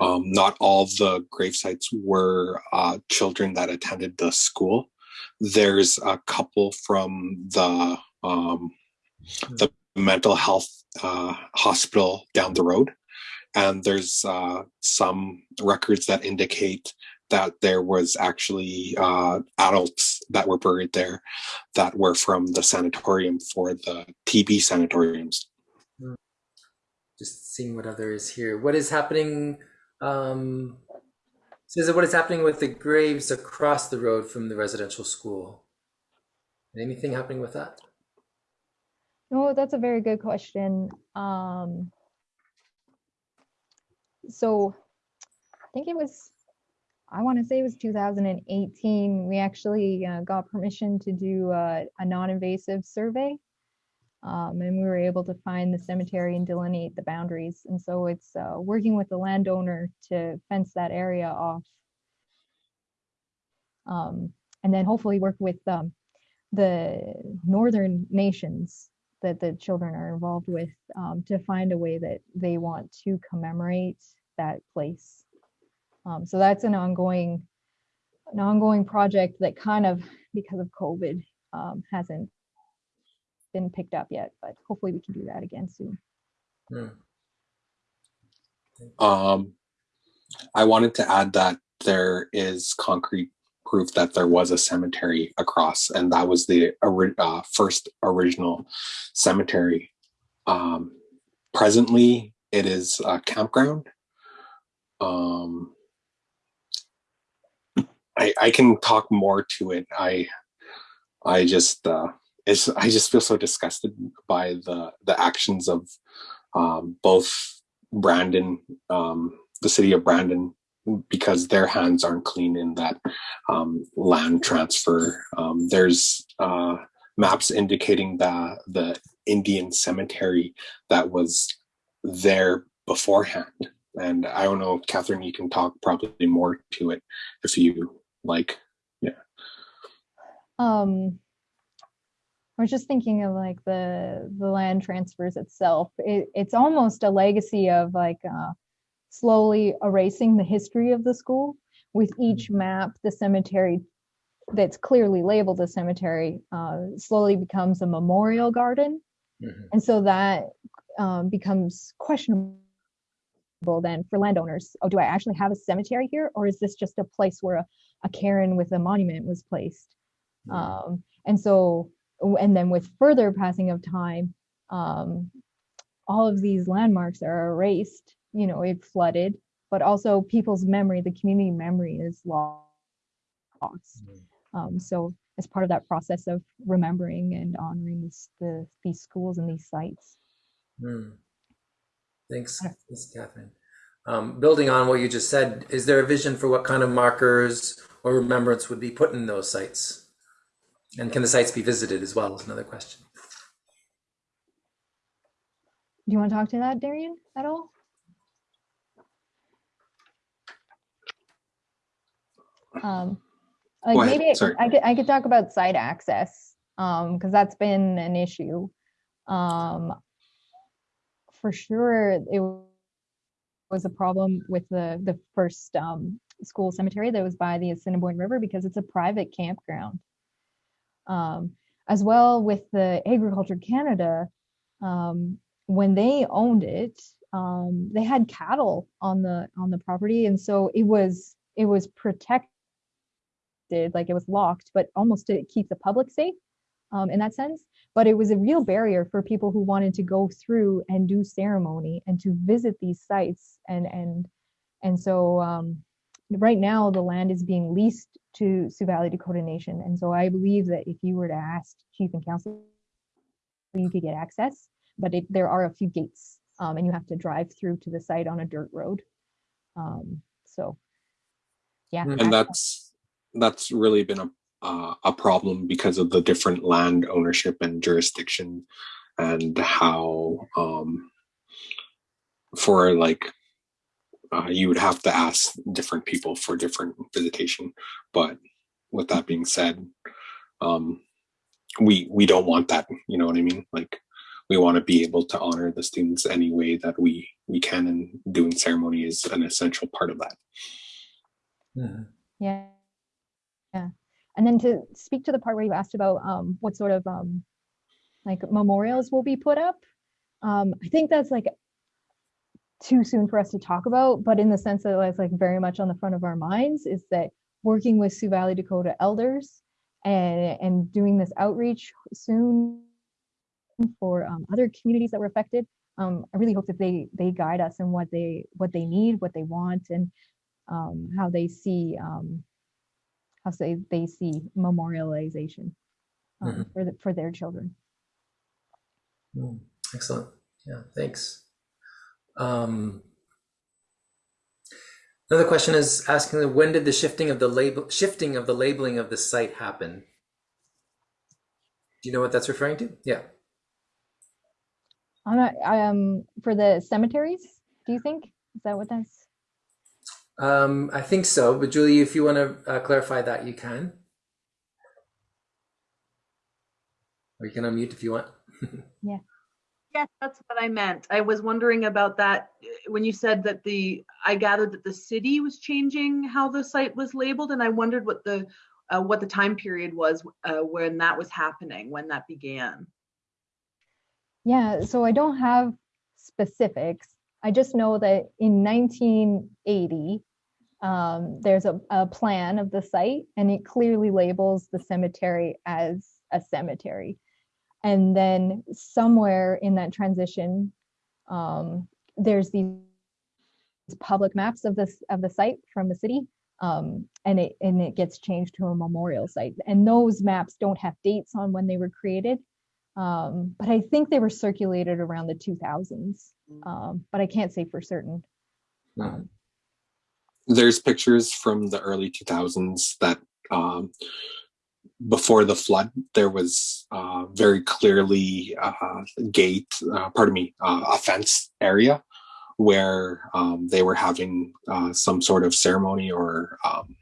um, not all of the grave sites were uh, children that attended the school. There's a couple from the um, the mental health uh, hospital down the road, and there's uh, some records that indicate that there was actually uh, adults that were buried there that were from the sanatorium for the TB sanatoriums. Just seeing what other is here. What is happening? Um, says what is happening with the graves across the road from the residential school? Anything happening with that? no, that's a very good question. Um, so I think it was, I want to say it was 2018. We actually uh, got permission to do a, a non-invasive survey. Um, and we were able to find the cemetery and delineate the boundaries. And so it's uh, working with the landowner to fence that area off. Um, and then hopefully work with um, the northern nations that the children are involved with um, to find a way that they want to commemorate that place. Um, so that's an ongoing, an ongoing project that kind of, because of COVID, um, hasn't been picked up yet, but hopefully we can do that again soon. Hmm. Um, I wanted to add that there is concrete proof that there was a cemetery across, and that was the ori- uh, first original cemetery. Um, presently, it is a campground. Um, I, I can talk more to it. I I just uh, it's I just feel so disgusted by the the actions of um, both Brandon, um, the city of Brandon, because their hands aren't clean in that um, land transfer. Um, there's uh, maps indicating the the Indian cemetery that was there beforehand, and I don't know, Catherine, you can talk probably more to it if you like. Yeah. Um, I was just thinking of like the the land transfers itself. It, it's almost a legacy of like uh, slowly erasing the history of the school. With each map, the cemetery that's clearly labeled a cemetery uh, slowly becomes a memorial garden, Mhm. and so that um, becomes questionable then for landowners. Oh, do I actually have a cemetery here, or is this just a place where a, a cairn with a monument was placed? Um, and so, and then with further passing of time, um, all of these landmarks are erased. You know, it flooded, but also people's memory, the community memory is lost. Um, so, as part of that process of remembering and honoring this, the, these schools and these sites. Hmm. Thanks, Thanks, Catherine. Um, building on what you just said, is there a vision for what kind of markers or remembrance would be put in those sites? And can the sites be visited as well? Is another question. Do you want to talk to that, Darian, at all? Um, like Go maybe sorry. I could I could talk about site access, um, because that's been an issue. Um, for sure, it was a problem with the the first um school cemetery that was by the Assiniboine River because it's a private campground. Um, as well with the Agriculture Canada, um, when they owned it, um, they had cattle on the on the property, and so it was it was protected, like it was locked, but almost to keep the public safe um, in that sense. But it was a real barrier for people who wanted to go through and do ceremony and to visit these sites, and and and so um, right now the land is being leased to Sioux Valley Dakota Nation, and so I believe that if you were to ask chief and council, you could get access, but it, there are a few gates, um, and you have to drive through to the site on a dirt road. Um, so, yeah, and that's that's really been a uh, a problem because of the different land ownership and jurisdiction and how um, for like uh, you would have to ask different people for different visitation but with that being said um, we we don't want that you know what i mean like we want to be able to honor the students any way that we we can and doing ceremony is an essential part of that Mhm. Yeah. Yeah. And then to speak to the part where you asked about um, what sort of um, like memorials will be put up, um, I think that's like too soon for us to talk about, but in the sense that it's like very much on the front of our minds is that working with Sioux Valley Dakota elders and and doing this outreach soon for um, other communities that were affected. Um, I really hope that they they guide us in what they what they need, what they want, and um, how they see um, how say they see memorialization um, Mhm. for the, for their children. Mm, Excellent. Yeah, thanks. Um, another question is asking when did the shifting of the label shifting of the labeling of the site happen? Do you know what that's referring to? Yeah. I'm not, um, for the cemeteries. Do you think is that what that's? Um, I think so, but Julie, if you want to uh, clarify that, you can. Or you can unmute if you want. *laughs* Yes, that's what I meant. I was wondering about that when you said that the, I gathered that the city was changing how the site was labeled, and I wondered what the, uh, what the time period was uh, when that was happening, when that began. Yeah, so I don't have specifics. I just know that in 1980, um, there's a, a plan of the site and it clearly labels the cemetery as a cemetery. And then somewhere in that transition, um, there's these public maps of this of the site from the city, um, and it and it gets changed to a memorial site. And those maps don't have dates on when they were created, um, but I think they were circulated around the 2000s. Um, but I can't say for certain. Mhm. there's pictures from the early 2000s that um, before the flood there was uh, very clearly uh, gate uh, pardon me uh, a fence area where um, they were having uh, some sort of ceremony or um,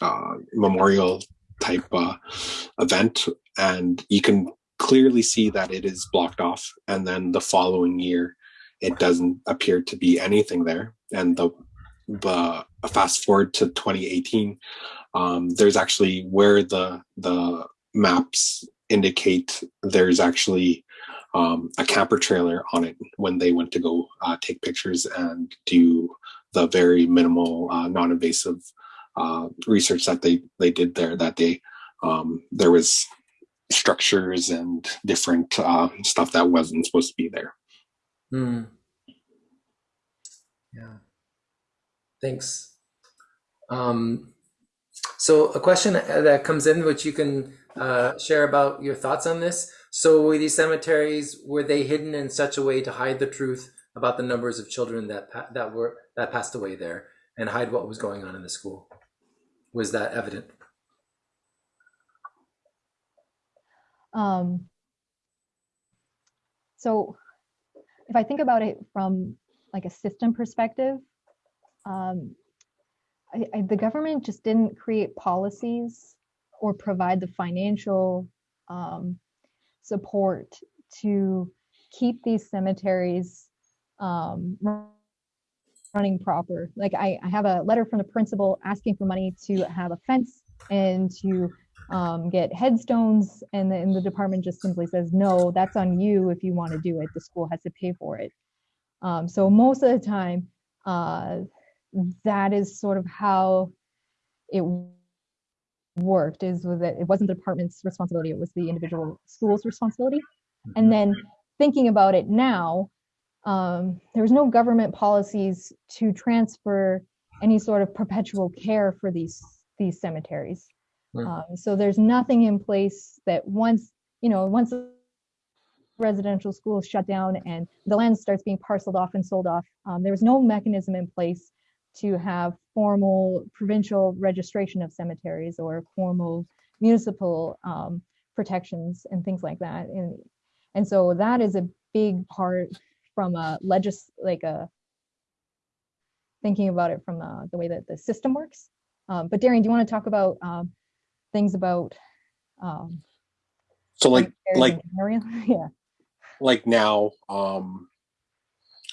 uh, memorial type event. And you can clearly see that it is blocked off. And then the following year it doesn't appear to be anything there. And the the fast forward to 2018 um, there's actually where the the maps indicate there's actually um, a camper trailer on it when they went to go uh, take pictures and do the very minimal uh, non-invasive uh, research that they they did there that day um, there was structures and different uh, stuff that wasn't supposed to be there Hmm. Yeah. Thanks. Um, so a question that comes in, which you can uh, share about your thoughts on this. So were these cemeteries were they hidden in such a way to hide the truth about the numbers of children that that were that passed away there and hide what was going on in the school? Was that evident? Um, so if I think about it from like a system perspective, um, I, I, the government just didn't create policies or provide the financial um, support to keep these cemeteries um, running proper. Like I, I have a letter from the principal asking for money to have a fence and to um, get headstones and the, and the department just simply says no that's on you if you want to do it the school has to pay for it um, so most of the time uh, that is sort of how it worked is that it. Wasn't the department's responsibility it was the individual school's responsibility. And then thinking about it now um, there was no government policies to transfer any sort of perpetual care for these these cemeteries. Hmm. um, so there's nothing in place that once, you know, once residential school is shut down and the land starts being parceled off and sold off, um, there was no mechanism in place to have formal provincial registration of cemeteries or formal municipal um, protections and things like that. And and so that is a big part from a legis like a thinking about it from uh, the way that the system works. Um, but Darian, do you want to talk about um, things about um, So like like in the area? *laughs* yeah. like now, um,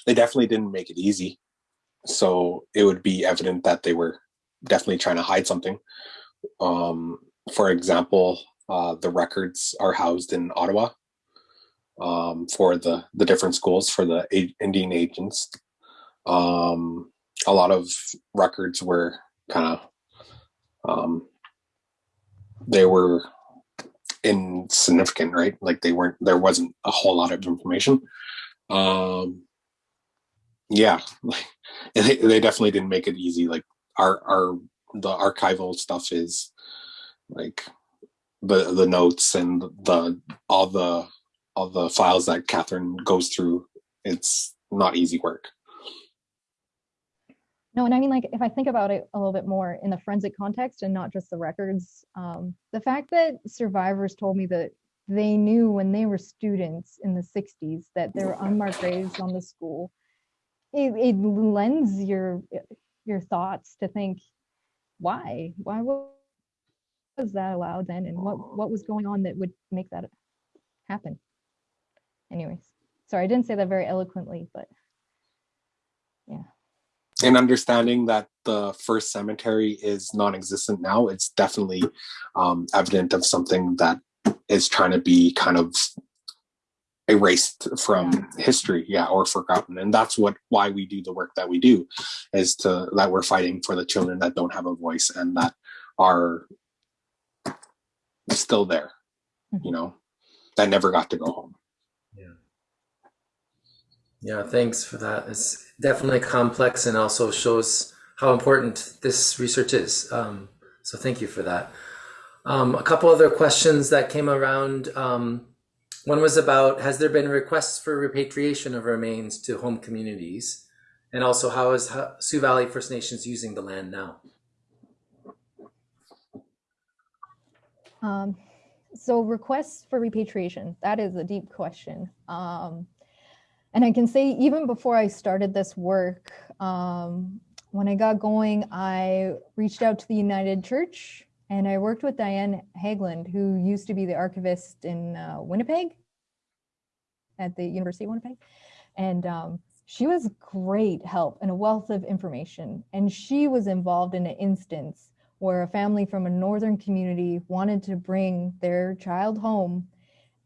they definitely didn't make it easy. So it would be evident that they were definitely trying to hide something. Um, for example, uh, the records are housed in Ottawa um, for the the different schools for the Indian agents. Um, a lot of records were kind of um, they were insignificant, right? Like they weren't there wasn't a whole lot of information. Um, yeah, *laughs* they, they definitely didn't make it easy. Like our our the archival stuff is like the the notes and the all the all the files that Catherine goes through. It's not easy work. No, and I mean, like, if I think about it a little bit more in the forensic context and not just the records, um, the fact that survivors told me that they knew when they were students in the 60s that there were unmarked graves on the school, it, it lends your your thoughts to think, why? Why was that allowed then? And what, what was going on that would make that happen? Anyways, sorry, I didn't say that very eloquently, but yeah. and understanding that the first cemetery is non-existent now it's definitely um, evident of something that is trying to be kind of erased from history yeah or forgotten and that's what why we do the work that we do is to that we're fighting for the children that don't have a voice and that are still there you know that never got to go home Yeah. Yeah, thanks for that. It's definitely complex and also shows how important this research is. Um, so thank you for that. Um, a couple other questions that came around. Um, one was about has there been requests for repatriation of remains to home communities? And also, how is Sioux Valley First Nations using the land now? Um, so requests for repatriation, that is a deep question. Um, and I can say even before I started this work, um, when I got going, I reached out to the United Church and I worked with Diane Haglund, who used to be the archivist in uh, Winnipeg at the University of Winnipeg. And um, she was great help and a wealth of information. And she was involved in an instance where a family from a northern community wanted to bring their child home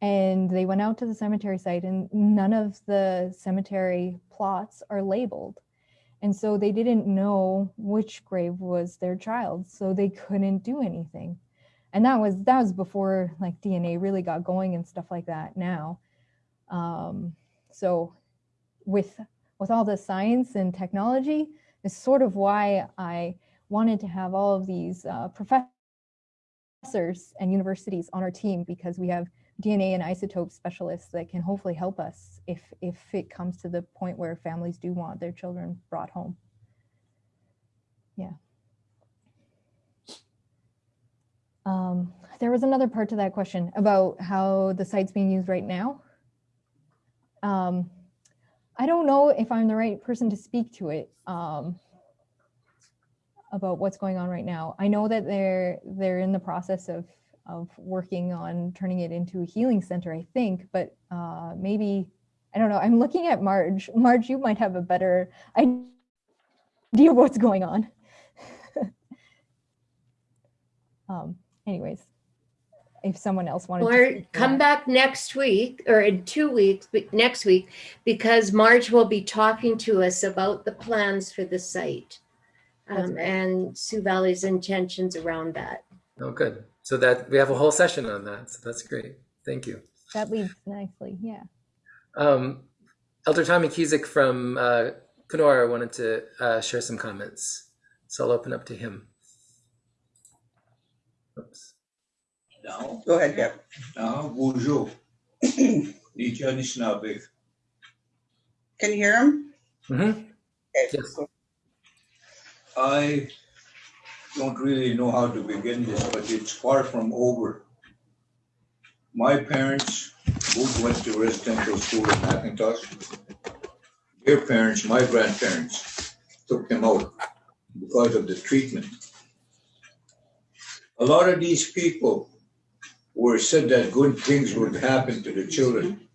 and they went out to the cemetery site and none of the cemetery plots are labeled and so they didn't know which grave was their child so they couldn't do anything and that was that was before like dna really got going and stuff like that now um, so with with all the science and technology is sort of why i wanted to have all of these uh, professors and universities on our team because we have DNA and isotope specialists that can hopefully help us if if it comes to the point where families do want their children brought home. Yeah. Um, there was another part to that question about how the site's being used right now. Um, I don't know if I'm the right person to speak to it um, about what's going on right now. I know that they're they're in the process of of working on turning it into a healing center, I think, but uh, maybe, I don't know. I'm looking at Marge. Marge, you might have a better idea of what's going on. *laughs* um, anyways, if someone else wanted to Or to come back next week or in two weeks, but next week, because Marge will be talking to us about the plans for the site um, right. and Sioux Valley's intentions around that. Oh, good. So that we have a whole session on that. So that's great. Thank you. That leads nicely, yeah. Um, Elder Tommy Cusick from uh, Kenora wanted to uh, share some comments. So I'll open up to him. Oops. Now, Go ahead, Gab. now, bonjour. *coughs* Nicha Nishnabek. Can you hear him? Mhm. Okay, Yes. I don't really know how to begin this, but it's far from over. My parents both went to residential school in McIntosh. Their parents, my grandparents, took them out because of the treatment. A lot of these people were said that good things would happen to the children.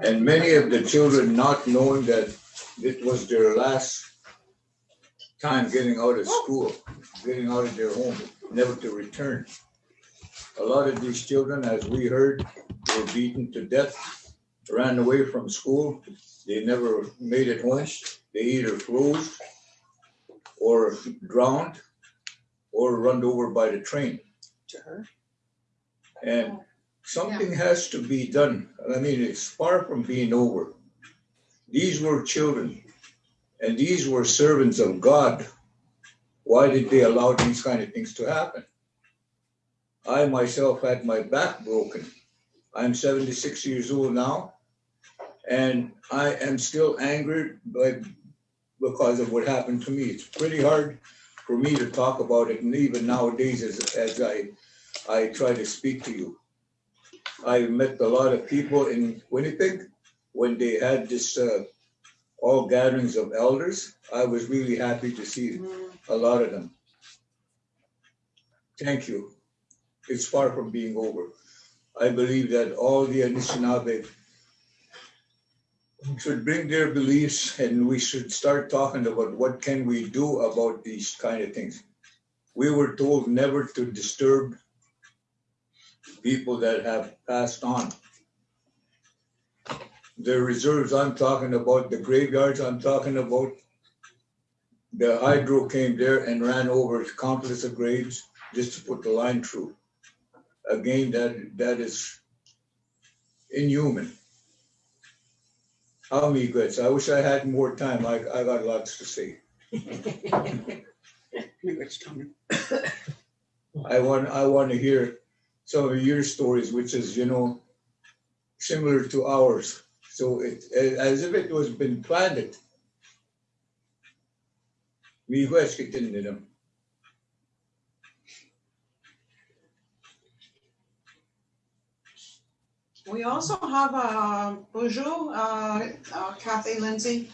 And many of the children not knowing that it was their last time getting out of school, getting out of their home, never to return. A lot of these children, as we heard, were beaten to death, ran away from school. They never made it home. They either froze or drowned or run over by the train. To her. And oh. something has to be done. I mean, it's far from being over. These were children and these were servants of God. Why did they allow these kind of things to happen? I myself had my back broken. I'm 76 years old now, and I am still angered by, because of what happened to me. It's pretty hard for me to talk about it, and even nowadays as, as I, I try to speak to you. I met a lot of people in Winnipeg when they had this uh, all gatherings of elders. I was really happy to see a lot of them. Thank you. It's far from being over. I believe that all the Anishinaabe should bring their beliefs and we should start talking about what can we do about these kind of things. We were told never to disturb people that have passed on. The reserves I'm talking about, the graveyards I'm talking about, the hydro came there and ran over countless of graves just to put the line through. Again, that, that is inhuman. Grits? I wish I had more time. I, I got lots to say. *laughs* I want, I want to hear some of your stories, which is, you know, similar to ours. So it, as if it was been planned. Miigwes kitin nila. We also have a bonjour, uh, uh, Kathy Lindsay.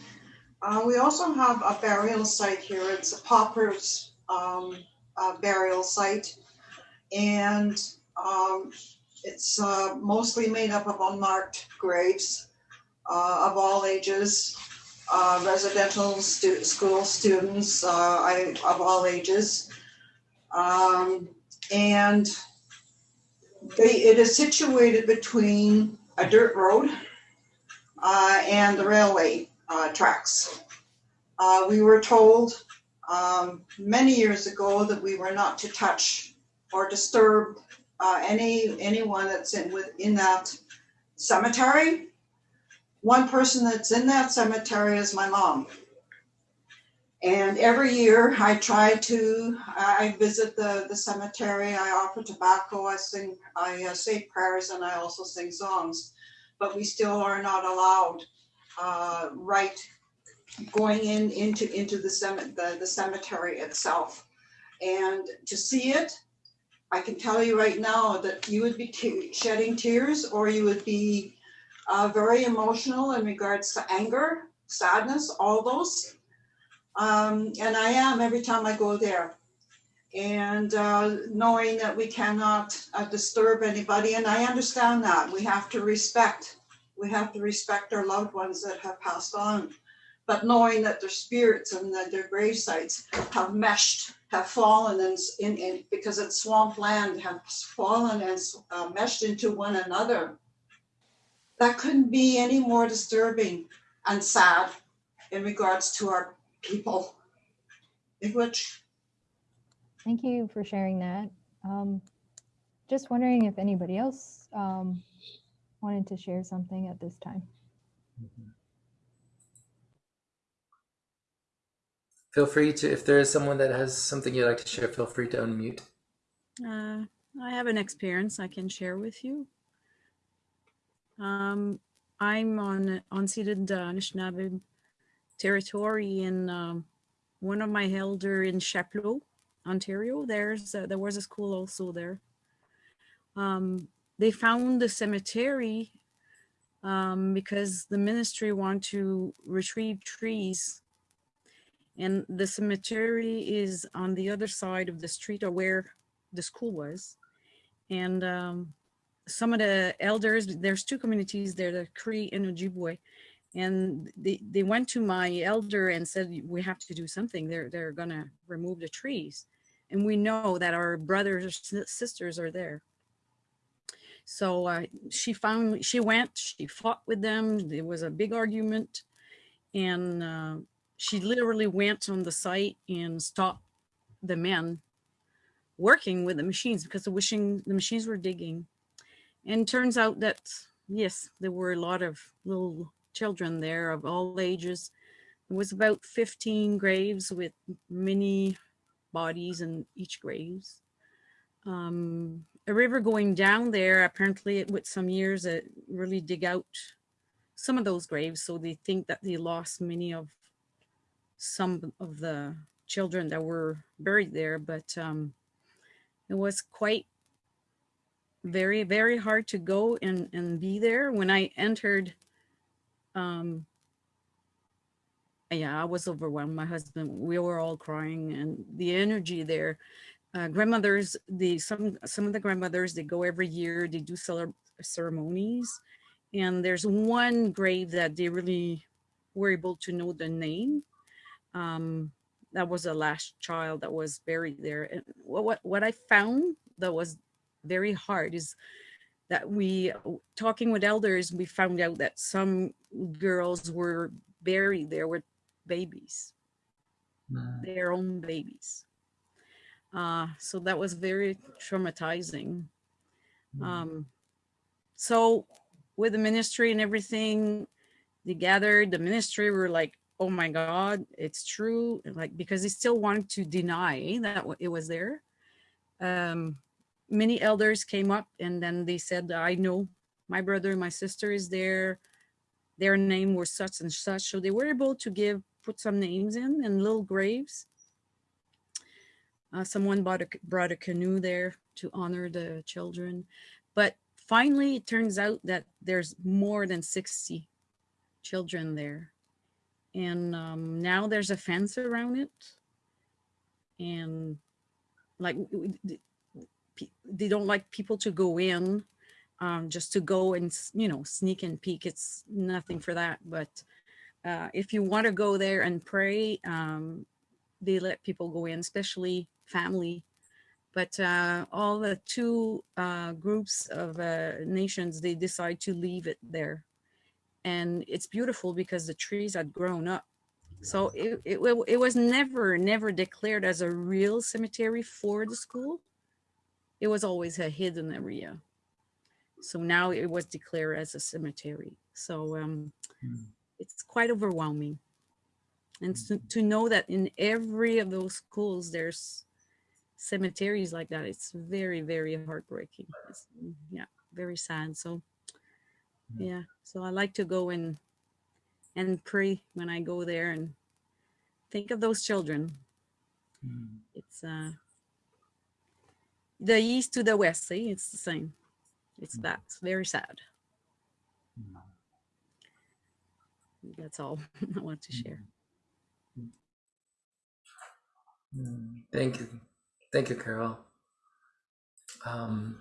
Uh, we also have a burial site here. It's a pauper's um, uh, burial site. And um, it's uh, mostly made up of unmarked graves uh, of all ages, uh, residential stu- school students uh, I, of all ages. Um, and they, it is situated between a dirt road uh, and the railway uh, tracks. We were told um, many years ago that we were not to touch or disturb uh, any anyone that's in within that cemetery. One person that's in that cemetery is my mom. And every year I try to, I visit the, the cemetery, I offer tobacco, I sing, I uh, say prayers and I also sing songs. But we still are not allowed, uh, right, going in, into, into the cemetery, the, the cemetery itself. And to see it, I can tell you right now that you would be shedding tears or you would be uh, very emotional in regards to anger, sadness, all those. Um, and I am every time I go there. And uh, knowing that we cannot uh, disturb anybody, and I understand that we have to respect, we have to respect our loved ones that have passed on. But knowing that their spirits and that their grave sites have meshed, have fallen in, in, in because it's swamp land, have fallen and uh, meshed into one another. That couldn't be any more disturbing and sad in regards to our people. In which Thank you for sharing that. Um, just wondering if anybody else um, wanted to share something at this time. Feel free to, if there is someone that has something you'd like to share, feel free to unmute. Uh, I have an experience I can share with you. Um, I'm on unceded uh, Anishinaabe territory in um, one of my elder in Chapleau, Ontario. There's uh, there was a school also there. Um, they found the cemetery um, because the ministry want to retrieve trees and the cemetery is on the other side of the street or where the school was. And um, some of the elders, there's two communities there, the Cree and Ojibwe. And they, they went to my elder and said, we have to do something. They're, they're gonna remove the trees. And we know that our brothers or sisters are there. So uh, she found, she went, she fought with them. There was a big argument. And uh, she literally went on the site and stopped the men working with the machines because the wishing the machines were digging. And turns out that yes, there were a lot of little children there of all ages. It was about 15 graves with many bodies in each graves. Um, a river going down there, apparently with some years it really dig out some of those graves. So they think that they lost many of some of the children that were buried there, but um, it was quite very, very hard to go and, and be there. When I entered, um, yeah, I was overwhelmed. My husband, we were all crying and the energy there. Uh, grandmothers, the some some of the grandmothers, they go every year, they do ceremonies. And there's one grave that they really were able to know the name um, that was the last child that was buried there. And what, what, what I found that was very hard is that we, talking with elders, we found out that some girls were buried there with babies, mm. their own babies. Uh, so that was very traumatizing. Mm. Um, so with the ministry and everything, they gathered, the ministry were like, oh my God, it's true. Like, because they still wanted to deny that it was there. Um, many elders came up and then they said, I know my brother, my sister is there. Their name was such and such. So they were able to give, put some names in and little graves. Uh, someone bought a, brought a canoe there to honor the children. But finally, it turns out that there's more than 60 children there and um, now there's a fence around it. And like they don't like people to go in um, just to go and you know sneak and peek. It's nothing for that but uh, if you want to go there and pray um, they let people go in especially family. But uh, all the two uh, groups of uh, nations they decide to leave it there and it's beautiful because the trees had grown up. So it, it, it was never, never declared as a real cemetery for the school. It was always a hidden area. So now it was declared as a cemetery. So um, mm. it's quite overwhelming. And to, hmm. to know that in every of those schools, there's cemeteries like that, it's very, very heartbreaking. It's, yeah, very sad. So yeah. So i like to go and and pray when i go there and think of those children. Mm. it's uh the east to the west see it's the same. It's mm. that very sad. Mm. that's all *laughs* i want to share. Thank you. Thank you carol. Um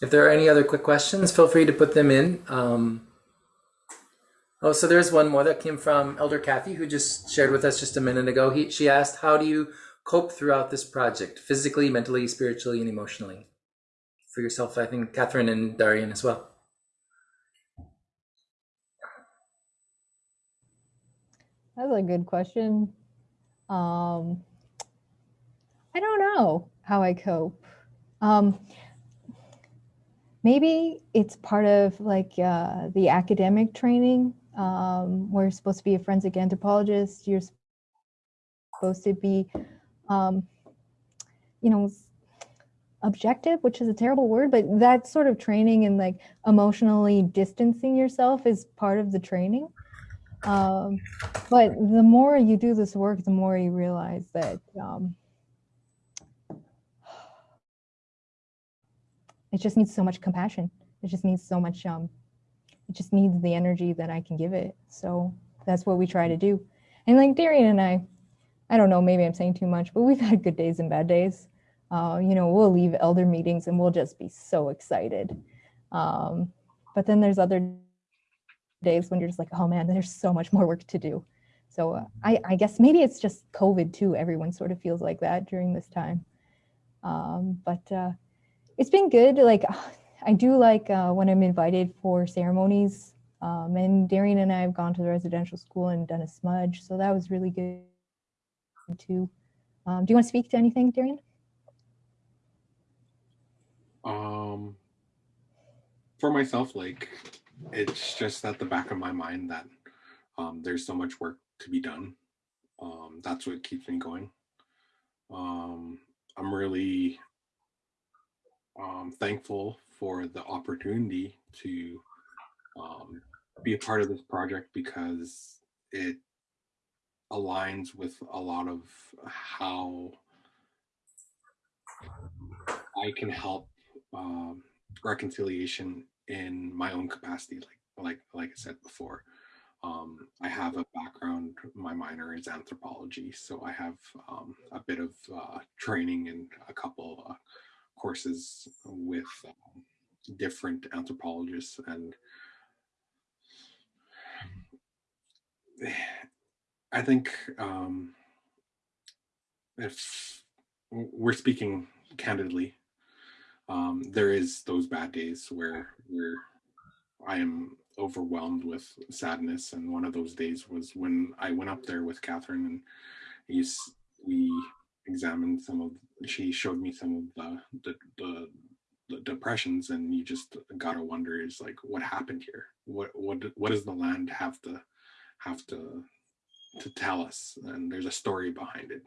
if there are any other quick questions, feel free to put them in. Um, oh, so there's one more that came from Elder Kathy, who just shared with us just a minute ago. He, she asked, how do you cope throughout this project, physically, mentally, spiritually, and emotionally? For yourself, I think Catherine and Darian as well. That's a good question. Um, I don't know how I cope. Um, maybe it's part of like uh, the academic training. Um, we're supposed to be a forensic anthropologist. You're supposed to be, um, you know, objective, which is a terrible word, but that sort of training and like emotionally distancing yourself is part of the training. Um, but the more you do this work, the more you realize that it just needs so much compassion. It just needs so much, um, it just needs the energy that I can give it. So that's what we try to do. And like Darian and I, I don't know, maybe I'm saying too much, but we've *laughs* had good days and bad days. Uh, you know, we'll leave elder meetings and we'll just be so excited. Um, but then there's other days when you're just like, oh man, there's so much more work to do. So uh, I, I guess maybe it's just COVID too. Everyone sort of feels like that during this time. Um, but uh, it's been good. Like I do like uh, when I'm invited for ceremonies. Um, and Darian and I have gone to the residential school and done a smudge, so that was really good too. Um, do you want to speak to anything, Darian? Um, for myself, like it's just at the back of my mind that um, there's so much work to be done. Um, that's what keeps me going. Um, I'm really um, thankful for the opportunity to um, be a part of this project because it aligns with a lot of how I can help um, reconciliation in my own capacity. Like like like I said before, um, I have a background. My minor is anthropology, so I have um, a bit of uh, training and a couple uh, courses with um, different anthropologists and *sighs* I think um, if we're speaking candidly, um, there is those bad days where where I am overwhelmed with sadness, and one of those days was when I went up there with Catherine and he's, we examined some of. She showed me some of the the, the the depressions and you just gotta wonder is like what happened here? What what what does the land have to have to to tell us? And there's a story behind it.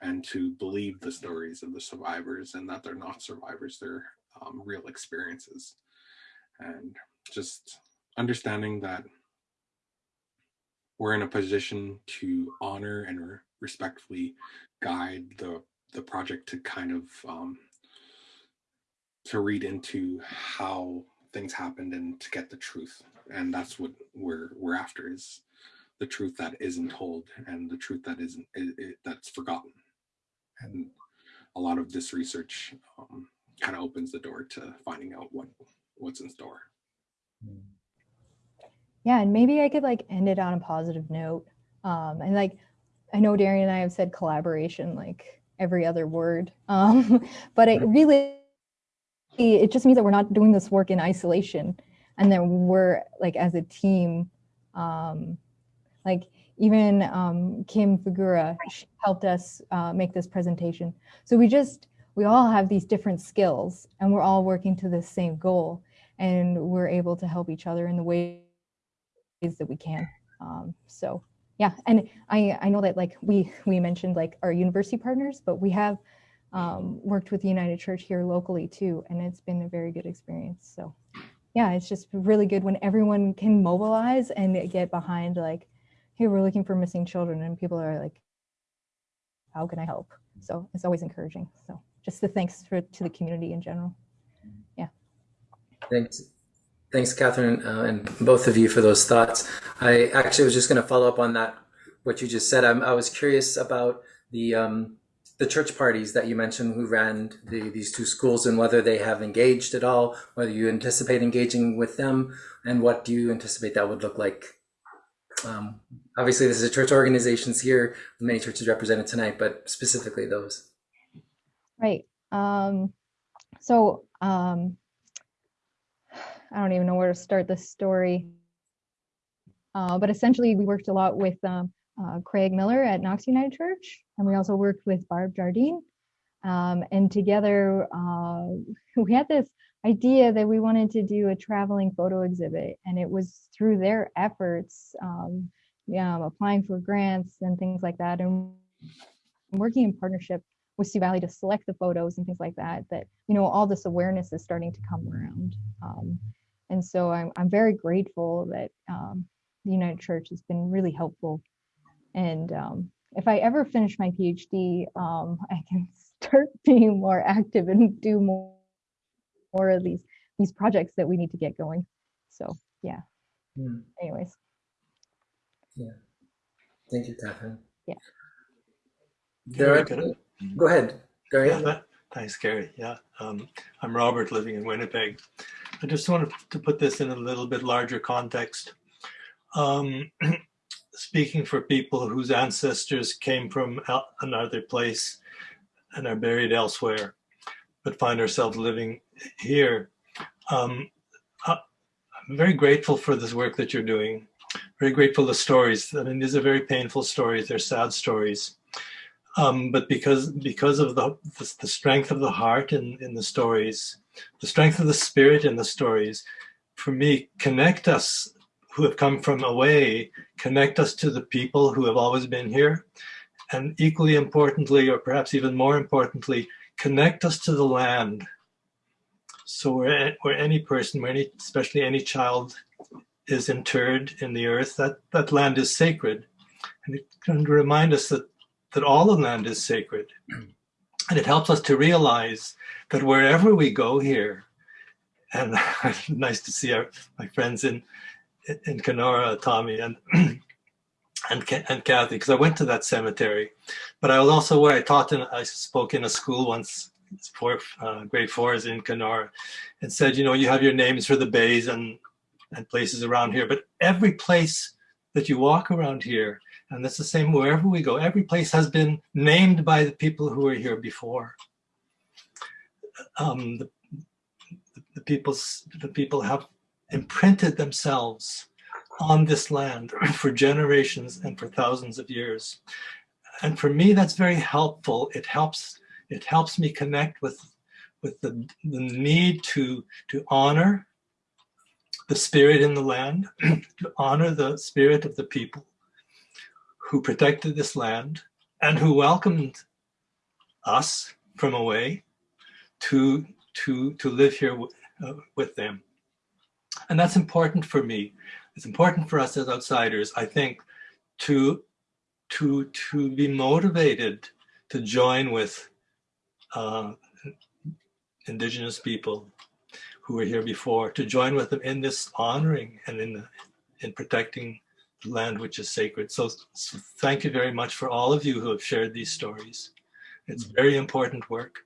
And to believe the stories of the survivors and that they're not survivors they're um, real experiences. And just understanding that we're in a position to honor and respectfully guide the the project to kind of um, to read into how things happened and to get the truth and that's what we're we're after is the truth that isn't told and the truth that isn't it, it, that's forgotten and a lot of this research um, kind of opens the door to finding out what what's in store Yeah, and maybe I could like end it on a positive note. Um, and like, I know Darian and I have said collaboration like every other word, *laughs* um, but it really, it just means that we're not doing this work in isolation, and that we're like as a team. Um, like even um, Kim Figura helped us uh, make this presentation. So we just we all have these different skills, and we're all working to the same goal, and we're able to help each other in the ways that we can. Um, so yeah, and I I know that like we we mentioned like our university partners, but we have um, worked with the United Church here locally too, and it's been a very good experience. So yeah, it's just really good when everyone can mobilize and get behind like, hey, we're looking for missing children, and people are like, how can I help? So it's always encouraging. So just the thanks for to the community in general. Yeah. Thanks. Thanks, Catherine, uh, and both of you for those thoughts. I actually was just going to follow up on that, what you just said. I'm, I was curious about the um, the church parties that you mentioned who ran the, these two schools and whether they have engaged at all, whether you anticipate engaging with them, and what do you anticipate that would look like? Um, obviously, this is a church organizations here, many churches represented tonight, but specifically those. Right. Um, so um, I don't even know where to start this story. Uh, but essentially, we worked a lot with um, uh, Craig Miller at Knox United Church, and we also worked with Barb Jardine. Um, and together, uh, *laughs* we had this idea that we wanted to do a traveling photo exhibit, and it was through their efforts, um, applying for grants and things like that, and working in partnership with Sioux Valley to select the photos and things like that. That you know, all this awareness is starting to come around. Um, and so I'm, I'm very grateful that um, the United Church has been really helpful. And um, if I ever finish my PhD, um, *laughs* I can start *laughs* being more active and do more, more of these these projects that we need to get going. So yeah. Hmm. Anyways, Yeah. Thank you, Catherine. Yeah. There are, Gary, go ahead, Gary. Yeah, that- thanks, Gary. Yeah, um, I'm Robert, living in Winnipeg. I just wanted to put this in a little bit larger context. Um, *clears throat* speaking for people whose ancestors came from another place and are buried elsewhere, but find ourselves living here. Um, I'm very grateful for this work that you're doing. Very grateful the stories. I mean, these are very painful stories. They're sad stories um, but because because of the, the the strength of the heart in in the stories, the strength of the spirit in the stories, for me, connect us who have come from away, connect us to the people who have always been here, and equally importantly, or perhaps even more importantly, connect us to the land. So where where any person, where any especially any child, is interred in the earth, that that land is sacred, and it can remind us that that all the land is sacred. And it helps us to realize that wherever we go here, and *laughs* nice to see our, my friends in in Kenora, Tommy and *clears throat* and and Kathy, because I went to that cemetery, but I was also where I taught and I spoke in a school once, for uh, grade fours in Kenora, and said, you know, you have your names for the bays and and places around here, but every place that you walk around here and that's the same wherever we go. Every place has been named by the people who were here before. Um, the, the, people's, the people have imprinted themselves on this land *clears throat* for generations and for thousands of years. And for me, that's very helpful. It helps, it helps me connect with, with the, the need to, to honor the spirit in the land, *clears throat* to honor the spirit of the people who protected this land and who welcomed us from away to to to live here uh, with them. And that's important for me. It's important for us as outsiders i think to to to be motivated to join with uh, indigenous people who were here before to join with them in this honoring and in in protecting land which is sacred. So, so thank you very much for all of you who have shared these stories. It's very important work.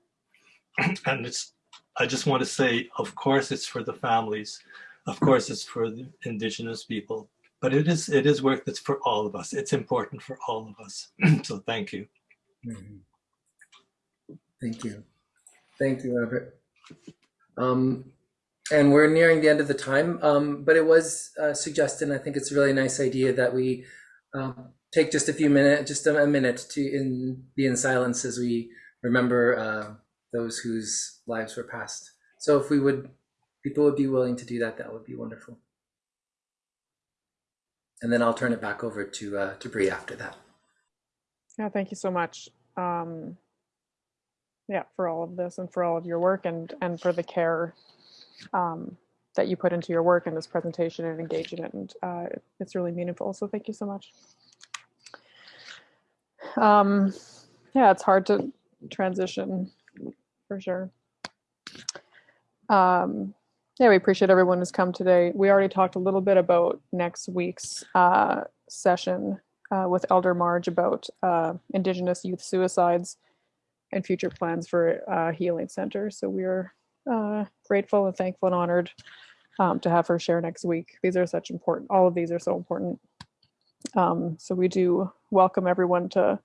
*clears throat* and it's I just want to say, of course it's for the families. Of course it's for the indigenous people. But it is it is work that's for all of us. It's important for all of us. *clears throat* so thank you. Mhm. Thank you. Thank you, Robert. Um, and we're nearing the end of the time, um, but it was uh, suggested, I think it's a really nice idea that we um, take just a few minutes, just a, a minute to in, be in silence as we remember uh, those whose lives were passed. So if we would, people would be willing to do that, that would be wonderful. And then I'll turn it back over to uh, to Bree after that. Yeah, thank you so much. Um, yeah, for all of this and for all of your work and and for the care um, that you put into your work and this presentation and engage in it. And uh, it's really meaningful. So thank you so much. Um, yeah, it's hard to transition for sure. Um, yeah, we appreciate everyone who's come today. We already talked a little bit about next week's uh, session uh, with Elder Marge about uh, Indigenous youth suicides and future plans for uh, healing center. So we are uh, grateful and thankful and honored um, to have her share next week. These are such important, all of these are so important. Um, so we do welcome everyone to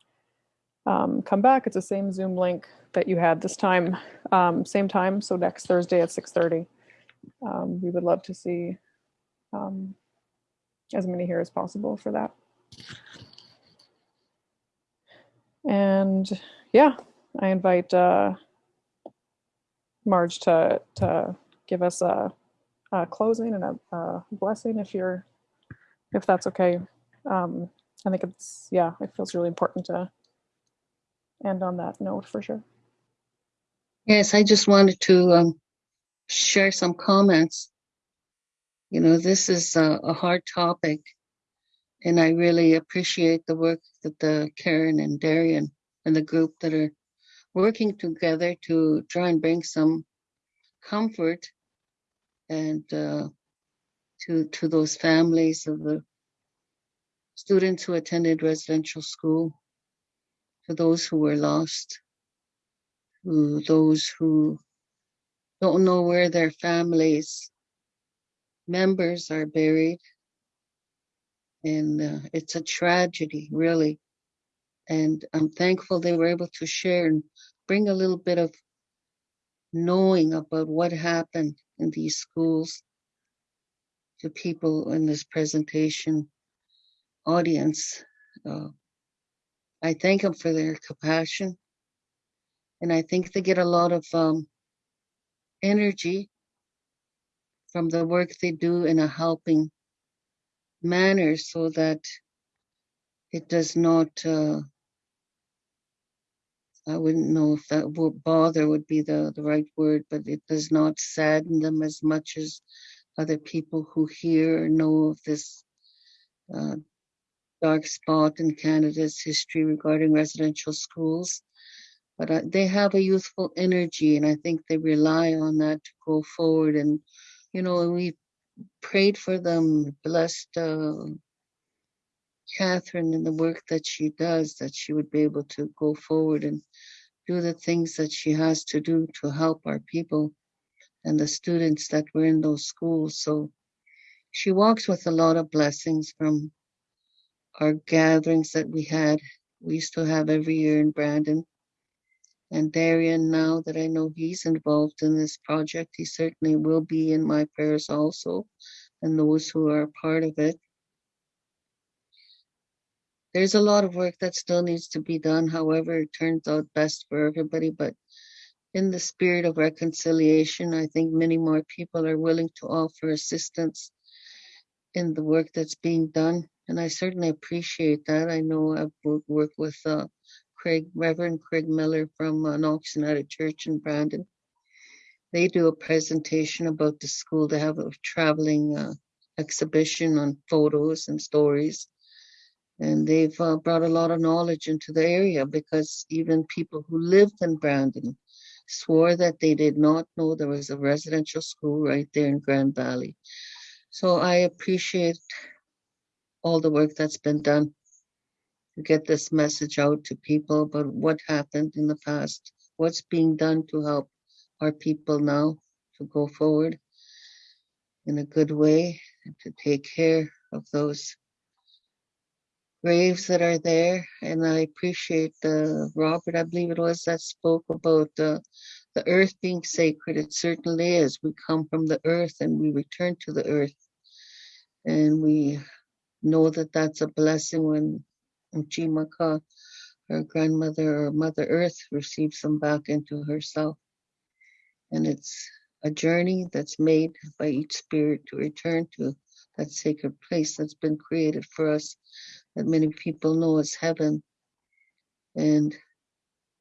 um, come back. It's the same Zoom link that you had this time, um, same time. So next Thursday at 6.30. Um, we would love to see um, as many here as possible for that. And yeah, I invite uh, Marge to to give us a, a closing and a, a blessing if you're if that's okay. Um, I think it's yeah, it feels really important to end on that note for sure. Yes, I just wanted to um, share some comments. You know, this is a, a hard topic, And I really appreciate the work that the Karen and Darian and the group that are working together to try and bring some comfort and uh, to to those families of the students who attended residential school, to those who were lost, to those who don't know where their families members are buried. And uh, it's a tragedy, really. And I'm thankful they were able to share and bring a little bit of knowing about what happened in these schools to people in this presentation audience. Uh, I thank them for their compassion. And I think they get a lot of um, energy from the work they do in a helping manner so that it does not, uh, I wouldn't know if that word bother would be the, the right word, but it does not sadden them as much as other people who hear or know of this uh, dark spot in Canada's history regarding residential schools. But uh, they have a youthful energy, and I think they rely on that to go forward. And, you know, we prayed for them, blessed uh, Catherine and the work that she does, that she would be able to go forward and do the things that she has to do to help our people and the students that were in those schools. So she walks with a lot of blessings from our gatherings that we had. We used to have every year in Brandon. And Darian, now that I know he's involved in this project, he certainly will be in my prayers also, and those who are part of it. There's a lot of work that still needs to be done, however, it turns out best for everybody. But in the spirit of reconciliation, I think many more people are willing to offer assistance in the work that's being done. And I certainly appreciate that. I know I've worked, with uh, Craig, Reverend Craig Miller from uh, Knox United Church in Brandon. They do a presentation about the school. They have a traveling uh, exhibition on photos and stories. And they've uh, brought a lot of knowledge into the area because even people who lived in Brandon swore that they did not know there was a residential school right there in Grand Valley. So I appreciate all the work that's been done to get this message out to people about what happened in the past, what's being done to help our people now to go forward in a good way and to take care of those graves that are there. And I appreciate uh, Robert, I believe it was, that spoke about uh, the earth being sacred. It certainly is. We come from the earth and we return to the earth. And we know that that's a blessing when Chimaka, her grandmother or Mother Earth, receives them back into herself. And it's a journey that's made by each spirit to return to that sacred place that's been created for us that many people know as heaven. And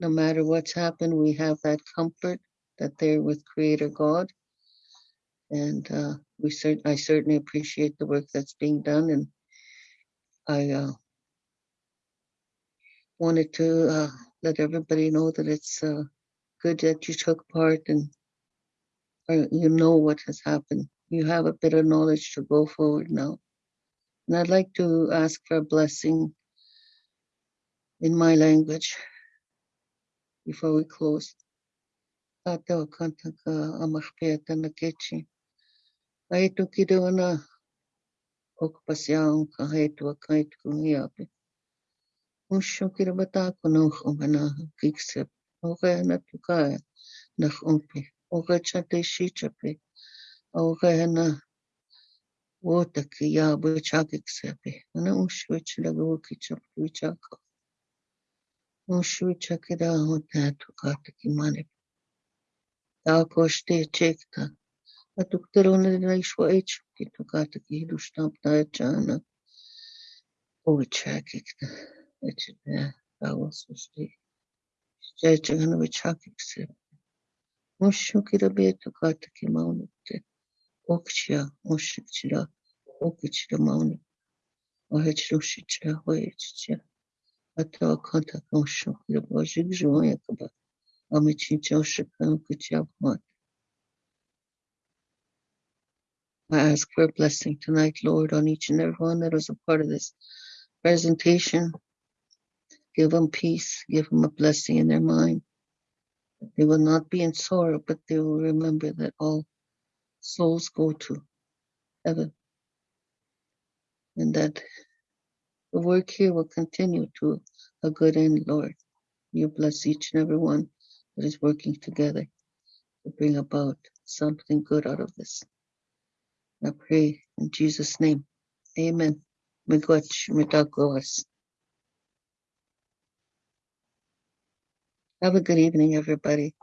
no matter what's happened, we have that comfort that they're with Creator God. And uh, we cert- I certainly appreciate the work that's being done, and I uh, wanted to uh, let everybody know that it's uh, good that you took part and uh, you know what has happened. You have a bit of knowledge to go forward now. And I'd like to ask for a blessing in my language before we close. Ate o kanta ka amahpea tana kechi. Ai tu kido na o pasiaong ka haitu a kaitu kung hiape. Usho kira bata ko na umana kiksep. O na tukaya na umpe. O chate shi chape. Отакий я бичак як себе. Вона ушвидшила великий чаплючак. Ушвидчаки да одне тука такі мене. Також ти чекта. А доктор не знайшла ечки, тука такі душна птаєчана. Овичак як та. Дало сусти. Ще чекано бичак як себе. Мушуки робить тука такі мав не Bojig Joyakaba, Amichincha Shikam I ask for a blessing tonight, Lord, on each and every one that was a part of this presentation. Give them peace, give them a blessing in their mind. They will not be in sorrow, but they will remember that all souls go to heaven and that the work here will continue to a good end, Lord. You bless each and every one that is working together to bring about something good out of this. I pray in Jesus' name. Amen. Miigwech, mitagwas. Have a good evening, everybody.